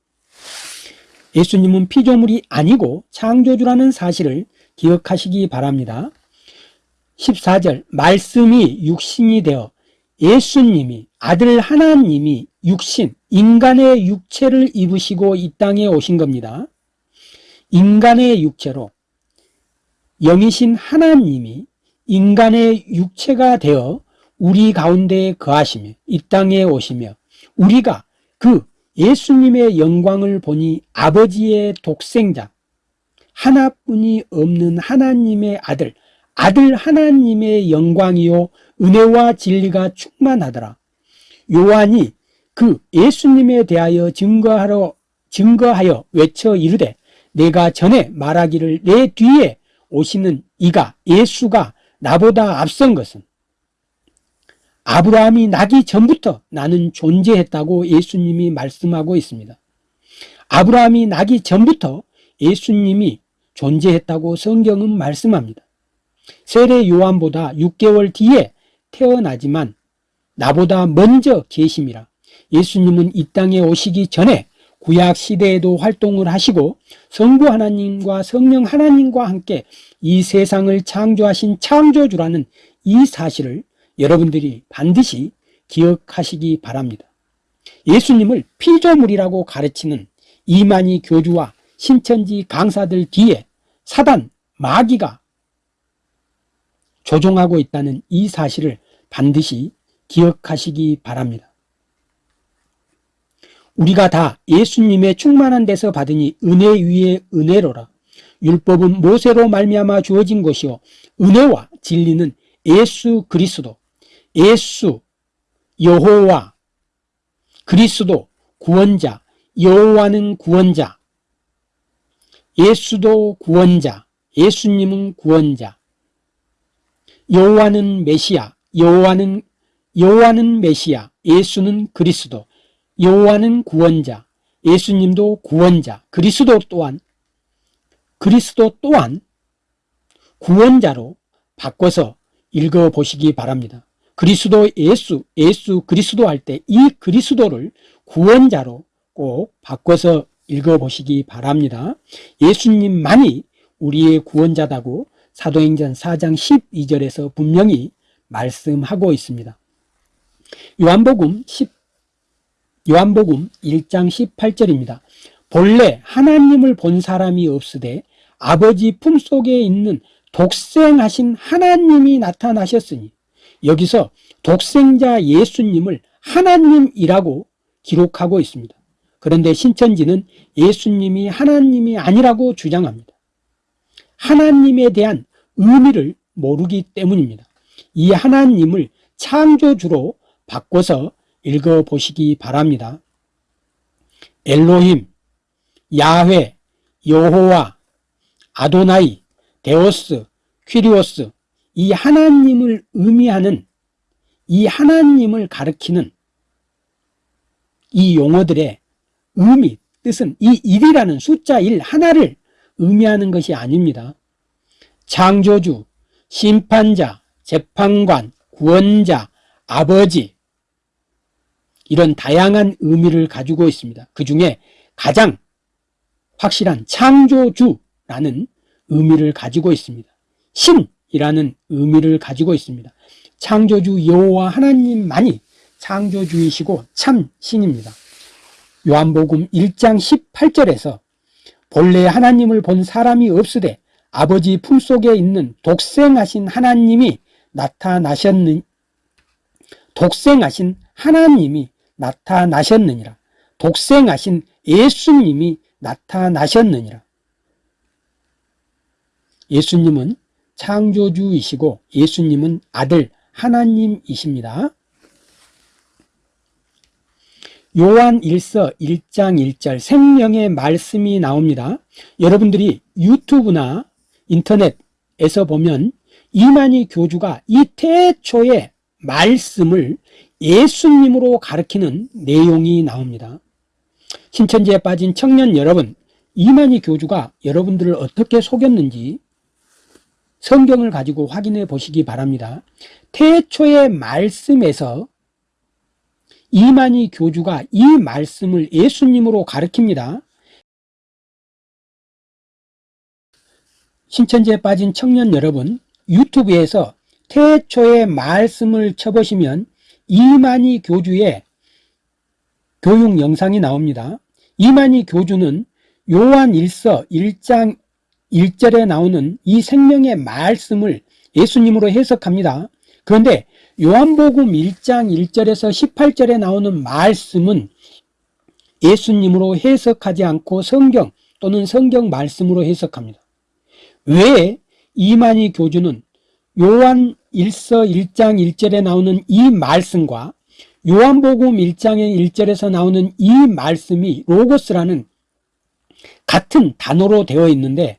Speaker 1: 예수님은 피조물이 아니고 창조주라는 사실을 기억하시기 바랍니다. 14절 말씀이 육신이 되어 예수님이 아들 하나님이 육신 인간의 육체를 입으시고 이 땅에 오신 겁니다. 인간의 육체로 영이신 하나님이 인간의 육체가 되어 우리 가운데 거하시며 이 땅에 오시며 우리가 그 예수님의 영광을 보니 아버지의 독생자 하나뿐이 없는 하나님의 아들 아들 하나님의 영광이요 은혜와 진리가 충만하더라 요한이 그 예수님에 대하여 증거하러 증거하여 외쳐 이르되 내가 전에 말하기를 내 뒤에 오시는 이가 예수가 나보다 앞선 것은 아브라함이 나기 전부터 나는 존재했다고 예수님이 말씀하고 있습니다. 아브라함이 나기 전부터 예수님이 존재했다고 성경은 말씀합니다. 세례 요한보다 6개월 뒤에 태어나지만 나보다 먼저 계심이라 예수님은 이 땅에 오시기 전에 구약 시대에도 활동을 하시고 성부 하나님과 성령 하나님과 함께 이 세상을 창조하신 창조주라는 이 사실을 여러분들이 반드시 기억하시기 바랍니다. 예수님을 피조물이라고 가르치는 이만희 교주와 신천지 강사들 뒤에 사단, 마귀가 조종하고 있다는 이 사실을 반드시 기억하시기 바랍니다. 우리가 다 예수님의 충만한 데서 받으니 은혜 위에 은혜로라. 율법은 모세로 말미암아 주어진 것이요 은혜와 진리는 예수 그리스도 예수 여호와 그리스도 구원자 여호와는 구원자 예수도 구원자 예수님은 구원자 여호와는 메시아 여호와는 여호와는 메시아 예수는 그리스도 여호와는 구원자 예수님도 구원자 그리스도 또한 그리스도 또한 구원자로 바꿔서 읽어보시기 바랍니다. 그리스도 예수, 예수 그리스도 할 때 이 그리스도를 구원자로 꼭 바꿔서 읽어보시기 바랍니다. 예수님만이 우리의 구원자다고 사도행전 4장 12절에서 분명히 말씀하고 있습니다. 요한복음 10, 요한복음 1장 18절입니다. 본래 하나님을 본 사람이 없으되 아버지 품속에 있는 독생하신 하나님이 나타나셨으니 여기서 독생자 예수님을 하나님이라고 기록하고 있습니다. 그런데 신천지는 예수님이 하나님이 아니라고 주장합니다. 하나님에 대한 의미를 모르기 때문입니다. 이 하나님을 창조주로 바꿔서 읽어보시기 바랍니다. 엘로힘, 야훼, 여호와, 아도나이, 데오스, 퀴리오스 이 하나님을 의미하는 이 하나님을 가리키는 이 용어들의 의미, 뜻은 이 일이라는 숫자 1 하나를 의미하는 것이 아닙니다. 창조주, 심판자, 재판관, 구원자, 아버지 이런 다양한 의미를 가지고 있습니다. 그 중에 가장 확실한 창조주라는 의미를 가지고 있습니다. 신이라는 의미를 가지고 있습니다. 창조주 여호와 하나님만이 창조주이시고 참 신입니다. 요한복음 1장 18절에서 본래 하나님을 본 사람이 없으되 아버지 품속에 있는 독생하신 하나님이 나타나셨느 독생하신 하나님이 나타나셨느니라. 독생하신 예수님이 나타나셨느니라. 예수님은 창조주이시고 예수님은 아들 하나님이십니다 요한 1서 1장 1절 생명의 말씀이 나옵니다. 여러분들이 유튜브나 인터넷에서 보면 이만희 교주가 이 태초의 말씀을 예수님으로 가르치는 내용이 나옵니다. 신천지에 빠진 청년 여러분, 이만희 교주가 여러분들을 어떻게 속였는지 성경을 가지고 확인해 보시기 바랍니다. 태초의 말씀에서 이만희 교주가 이 말씀을 예수님으로 가르칩니다. 신천지에 빠진 청년 여러분, 유튜브에서 태초의 말씀을 쳐보시면 이만희 교주의 교육 영상이 나옵니다. 이만희 교주는 요한 1서 1장 1절에 나오는 이 생명의 말씀을 예수님으로 해석합니다. 그런데 요한복음 1장 1절에서 18절에 나오는 말씀은 예수님으로 해석하지 않고 성경 또는 성경 말씀으로 해석합니다. 왜 이만희 교주는 요한 1서 1장 1절에 나오는 이 말씀과 요한복음 1장의 1절에서 나오는 이 말씀이 로고스라는 같은 단어로 되어 있는데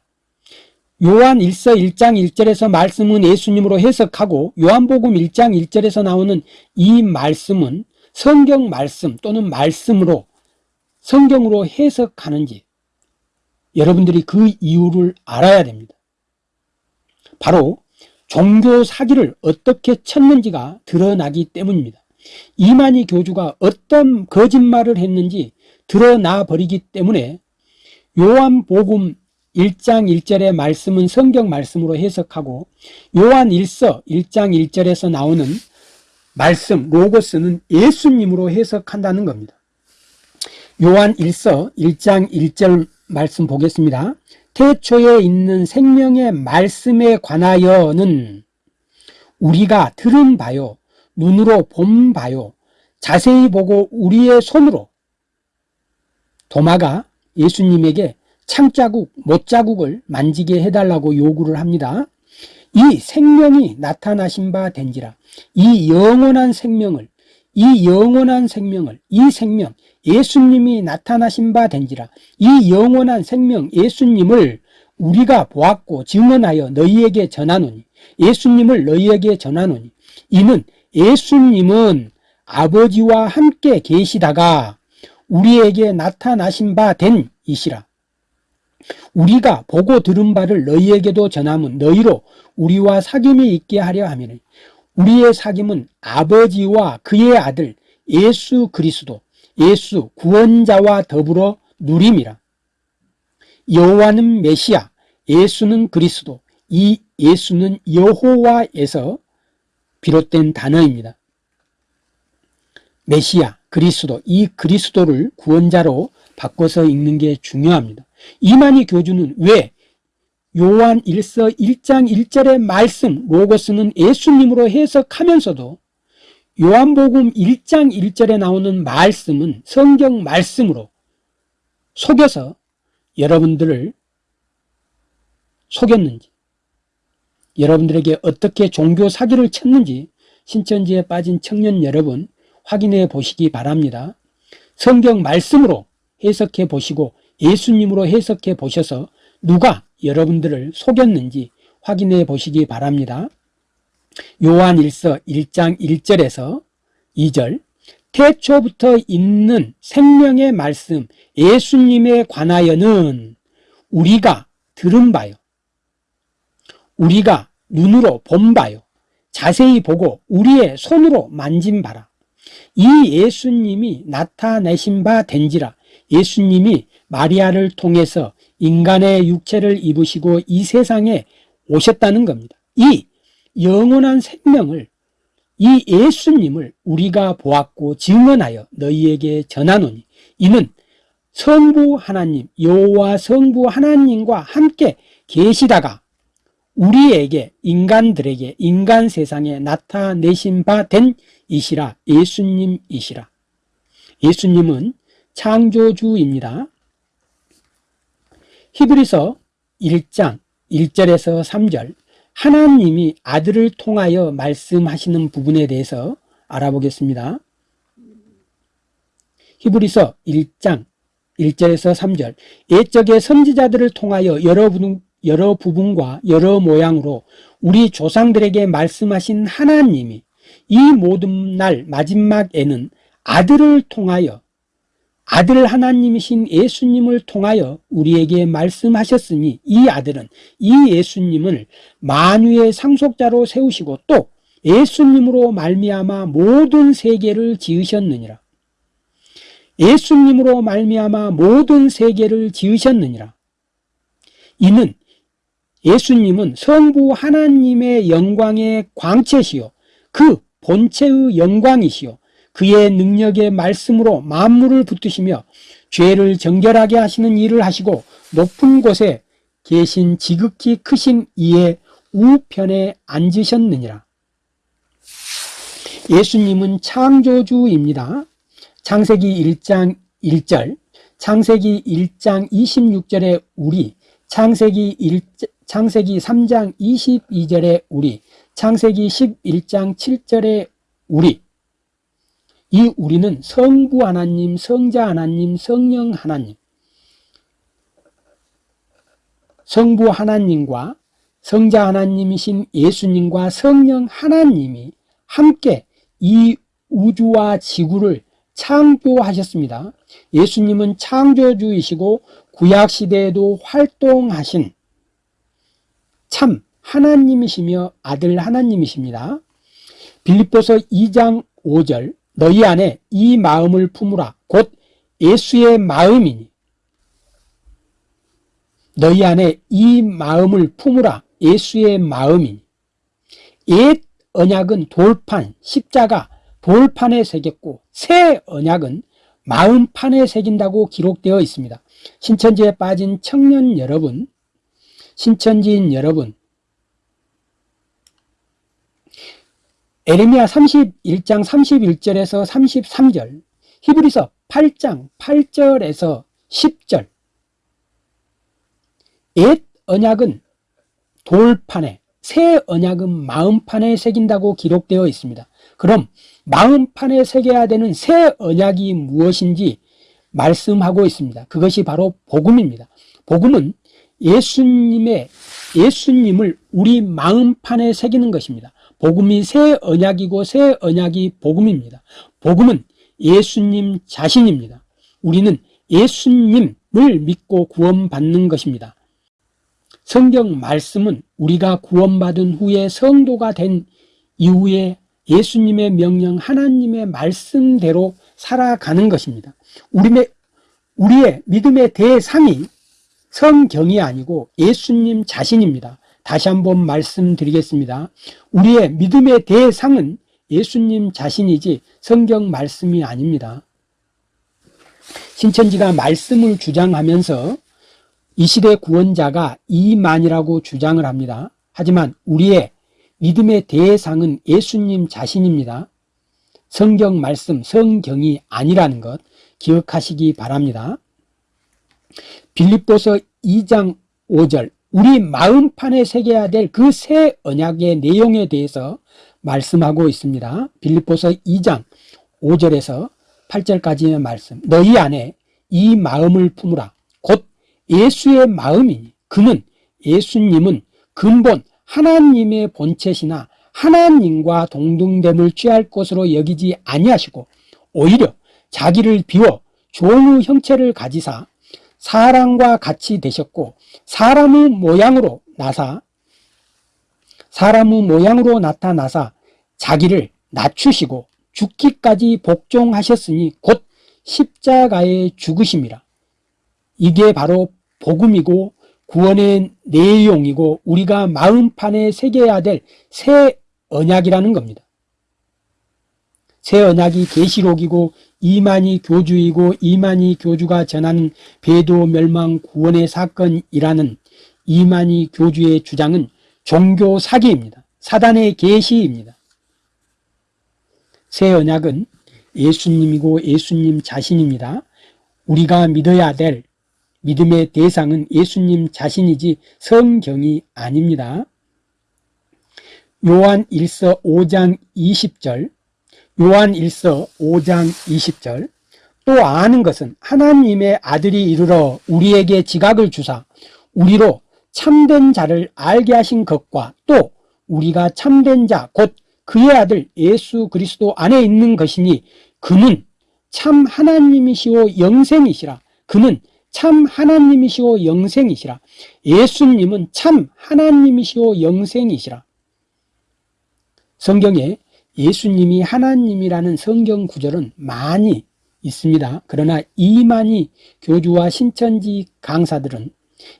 Speaker 1: 요한 1서 1장 1절에서 말씀은 예수님으로 해석하고 요한복음 1장 1절에서 나오는 이 말씀은 성경 말씀 또는 말씀으로 성경으로 해석하는지 여러분들이 그 이유를 알아야 됩니다. 바로 종교 사기를 어떻게 쳤는지가 드러나기 때문입니다. 이만희 교주가 어떤 거짓말을 했는지 드러나 버리기 때문에 요한복음 1장 1절의 말씀은 성경 말씀으로 해석하고 요한 1서 1장 1절에서 나오는 말씀 로고스는 예수님으로 해석한다는 겁니다. 요한 1서 1장 1절 말씀 보겠습니다. 태초에 있는 생명의 말씀에 관하여는 우리가 들은 바요 눈으로 본 바요 자세히 보고 우리의 손으로 도마가 예수님에게 창자국, 못자국을 만지게 해달라고 요구를 합니다. 이 생명이 나타나신 바 된지라 이 영원한 생명을 이 영원한 생명을 이 생명 예수님이 나타나신 바 된지라 이 영원한 생명 예수님을 우리가 보았고 증언하여 너희에게 전하노니 예수님을 너희에게 전하노니 이는 예수님은 아버지와 함께 계시다가 우리에게 나타나신 바 된 이시라 우리가 보고 들은 바를 너희에게도 전하면 너희로 우리와 사귐이 있게 하려 하면 우리의 사귐은 아버지와 그의 아들 예수 그리스도 예수 구원자와 더불어 누림이라. 여호와는 메시아 예수는 그리스도 이 예수는 여호와에서 비롯된 단어입니다. 메시아 그리스도 이 그리스도를 구원자로 바꿔서 읽는 게 중요합니다 이만희 교주는 왜 요한 1서 1장 1절의 말씀 로고스는 예수님으로 해석하면서도 요한복음 1장 1절에 나오는 말씀은 성경 말씀으로 속여서 여러분들을 속였는지 여러분들에게 어떻게 종교 사기를 쳤는지 신천지에 빠진 청년 여러분 확인해 보시기 바랍니다. 성경 말씀으로 해석해 보시고 예수님으로 해석해 보셔서 누가 여러분들을 속였는지 확인해 보시기 바랍니다. 요한 1서 1장 1절에서 2절. 태초부터 있는 생명의 말씀 예수님에 관하여는 우리가 들은 바요. 우리가 눈으로 본 바요. 자세히 보고 우리의 손으로 만진 바라. 이 예수님이 나타내신 바 된지라 예수님이 마리아를 통해서 인간의 육체를 입으시고 이 세상에 오셨다는 겁니다. 이 영원한 생명을 이 예수님을 우리가 보았고 증언하여 너희에게 전하노니 이는 성부 하나님 여호와 성부 하나님과 함께 계시다가 우리에게 인간들에게 인간 세상에 나타내신 바 된 이시라. 예수님이시라. 예수님은 창조주입니다 히브리서 1장 1절에서 3절 하나님이 아들을 통하여 말씀하시는 부분에 대해서 알아보겠습니다. 히브리서 1장 1절에서 3절 옛적의 선지자들을 통하여 여러 부분, 여러 부분과 여러 모양으로 우리 조상들에게 말씀하신 하나님이 이 모든 날 마지막에는 아들을 통하여 아들 하나님이신 예수님을 통하여 우리에게 말씀하셨으니 이 아들은 이 예수님을 만유의 상속자로 세우시고 또 예수님으로 말미암아 모든 세계를 지으셨느니라. 예수님으로 말미암아 모든 세계를 지으셨느니라. 이는 예수님은 성부 하나님의 영광의 광채시요 그 본체의 영광이시요 그의 능력의 말씀으로 만물을 붙드시며 죄를 정결하게 하시는 일을 하시고 높은 곳에 계신 지극히 크신 이의 우편에 앉으셨느니라. 예수님은 창조주입니다. 창세기 1장 1절 창세기 1장 26절에 우리 창세기 1, 창세기 3장 22절에 우리 창세기 11장 7절에 우리 이 우리는 성부 하나님, 성자 하나님, 성령 하나님 성부 하나님과 성자 하나님이신 예수님과 성령 하나님이 함께 이 우주와 지구를 창조하셨습니다. 예수님은 창조주이시고 구약시대에도 활동하신 참 하나님이시며 아들 하나님이십니다. 빌립보서 2장 5절 너희 안에 이 마음을 품으라. 곧 예수의 마음이니. 너희 안에 이 마음을 품으라. 예수의 마음이니. 옛 언약은 돌판 십자가 돌판에 새겼고 새 언약은 마음판에 새긴다고 기록되어 있습니다. 신천지에 빠진 청년 여러분 신천지인 여러분 에레미야 31장 31절에서 33절 히브리서 8장 8절에서 10절. 옛 언약은 돌판에 새 언약은 마음판에 새긴다고 기록되어 있습니다. 그럼 마음판에 새겨야 되는 새 언약이 무엇인지 말씀하고 있습니다. 그것이 바로 복음입니다. 복음은 예수님의 예수님을 우리 마음판에 새기는 것입니다 복음이 새 언약이고 새 언약이 복음입니다. 복음은 예수님 자신입니다. 우리는 예수님을 믿고 구원받는 것입니다. 성경 말씀은 우리가 구원받은 후에 성도가 된 이후에 예수님의 명령 하나님의 말씀대로 살아가는 것입니다. 우리의, 우리의 믿음의 대상이 성경이 아니고 예수님 자신입니다 다시 한번 말씀드리겠습니다 우리의 믿음의 대상은 예수님 자신이지 성경 말씀이 아닙니다 신천지가 말씀을 주장하면서 이 시대 구원자가 이만이라고 주장을 합니다. 하지만 우리의 믿음의 대상은 예수님 자신입니다. 성경 말씀, 성경이 아니라는 것 기억하시기 바랍니다. 빌립보서 2장 5절 우리 마음판에 새겨야 될 그 새 언약의 내용에 대해서 말씀하고 있습니다. 빌립보서 2장 5절에서 8절까지의 말씀 너희 안에 이 마음을 품으라 곧 예수의 마음이니 그는 예수님은 근본 하나님의 본체시나 하나님과 동등됨을 취할 것으로 여기지 아니하시고 오히려 자기를 비워 종의 형체를 가지사 사람과 같이 되셨고 사람의 모양으로 나사 사람의 모양으로 나타나사 자기를 낮추시고 죽기까지 복종하셨으니 곧 십자가에 죽으심이라 이게 바로 복음이고 구원의 내용이고 우리가 마음판에 새겨야 될 새 언약이라는 겁니다. 새 언약이 계시록이고 이만희 교주이고 이만희 교주가 전하는 배도 멸망 구원의 사건이라는 이만희 교주의 주장은 종교 사기입니다. 사단의 계시입니다. 새 언약은 예수님이고 예수님 자신입니다. 우리가 믿어야 될 믿음의 대상은 예수님 자신이지 성경이 아닙니다. 요한 1서 5장 20절 요한 1서 5장 20절. 또또 아는 것은 하나님의 아들이 이르러 우리에게 지각을 주사 우리로 참된 자를 알게 하신 것과 또 우리가 참된 자 곧 그의 아들 예수 그리스도 안에 있는 것이니 그는 참 하나님이시오 영생이시라. 그는 참 하나님이시오 영생이시라. 예수님은 참 하나님이시오 영생이시라. 성경에 예수님이 하나님이라는 성경 구절은 많이 있습니다. 그러나 이만희 교주와 신천지 강사들은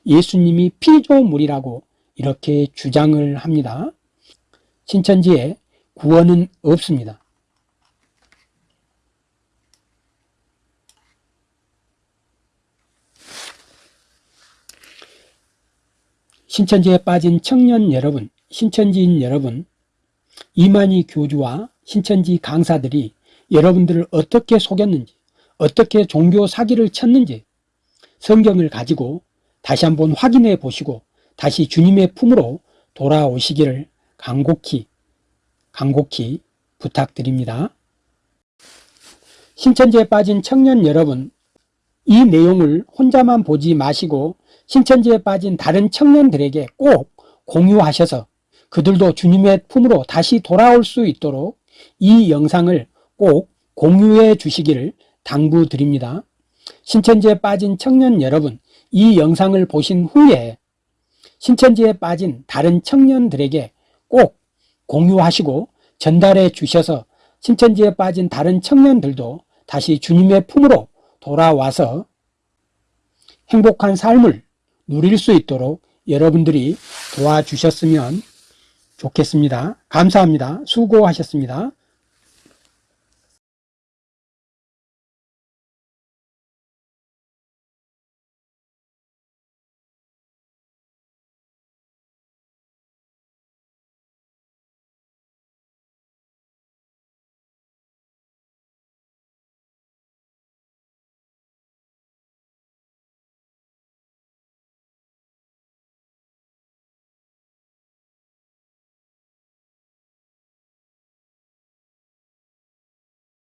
Speaker 1: 예수님이 피조물이라고 이렇게 주장을 합니다. 신천지에 구원은 없습니다. 신천지에 빠진 청년 여러분, 신천지인 여러분, 이만희 교주와 신천지 강사들이 여러분들을 어떻게 속였는지, 어떻게 종교 사기를 쳤는지 성경을 가지고 다시 한번 확인해 보시고 다시 주님의 품으로 돌아오시기를 간곡히, 간곡히 부탁드립니다. 신천지에 빠진 청년 여러분, 이 내용을 혼자만 보지 마시고 신천지에 빠진 다른 청년들에게 꼭 공유하셔서 그들도 주님의 품으로 다시 돌아올 수 있도록 이 영상을 꼭 공유해 주시기를 당부드립니다. 신천지에 빠진 청년 여러분, 이 영상을 보신 후에 신천지에 빠진 다른 청년들에게 꼭 공유하시고 전달해 주셔서 신천지에 빠진 다른 청년들도 다시 주님의 품으로 돌아와서 행복한 삶을 누릴 수 있도록 여러분들이 도와주셨으면 좋겠습니다. 감사합니다. 수고하셨습니다.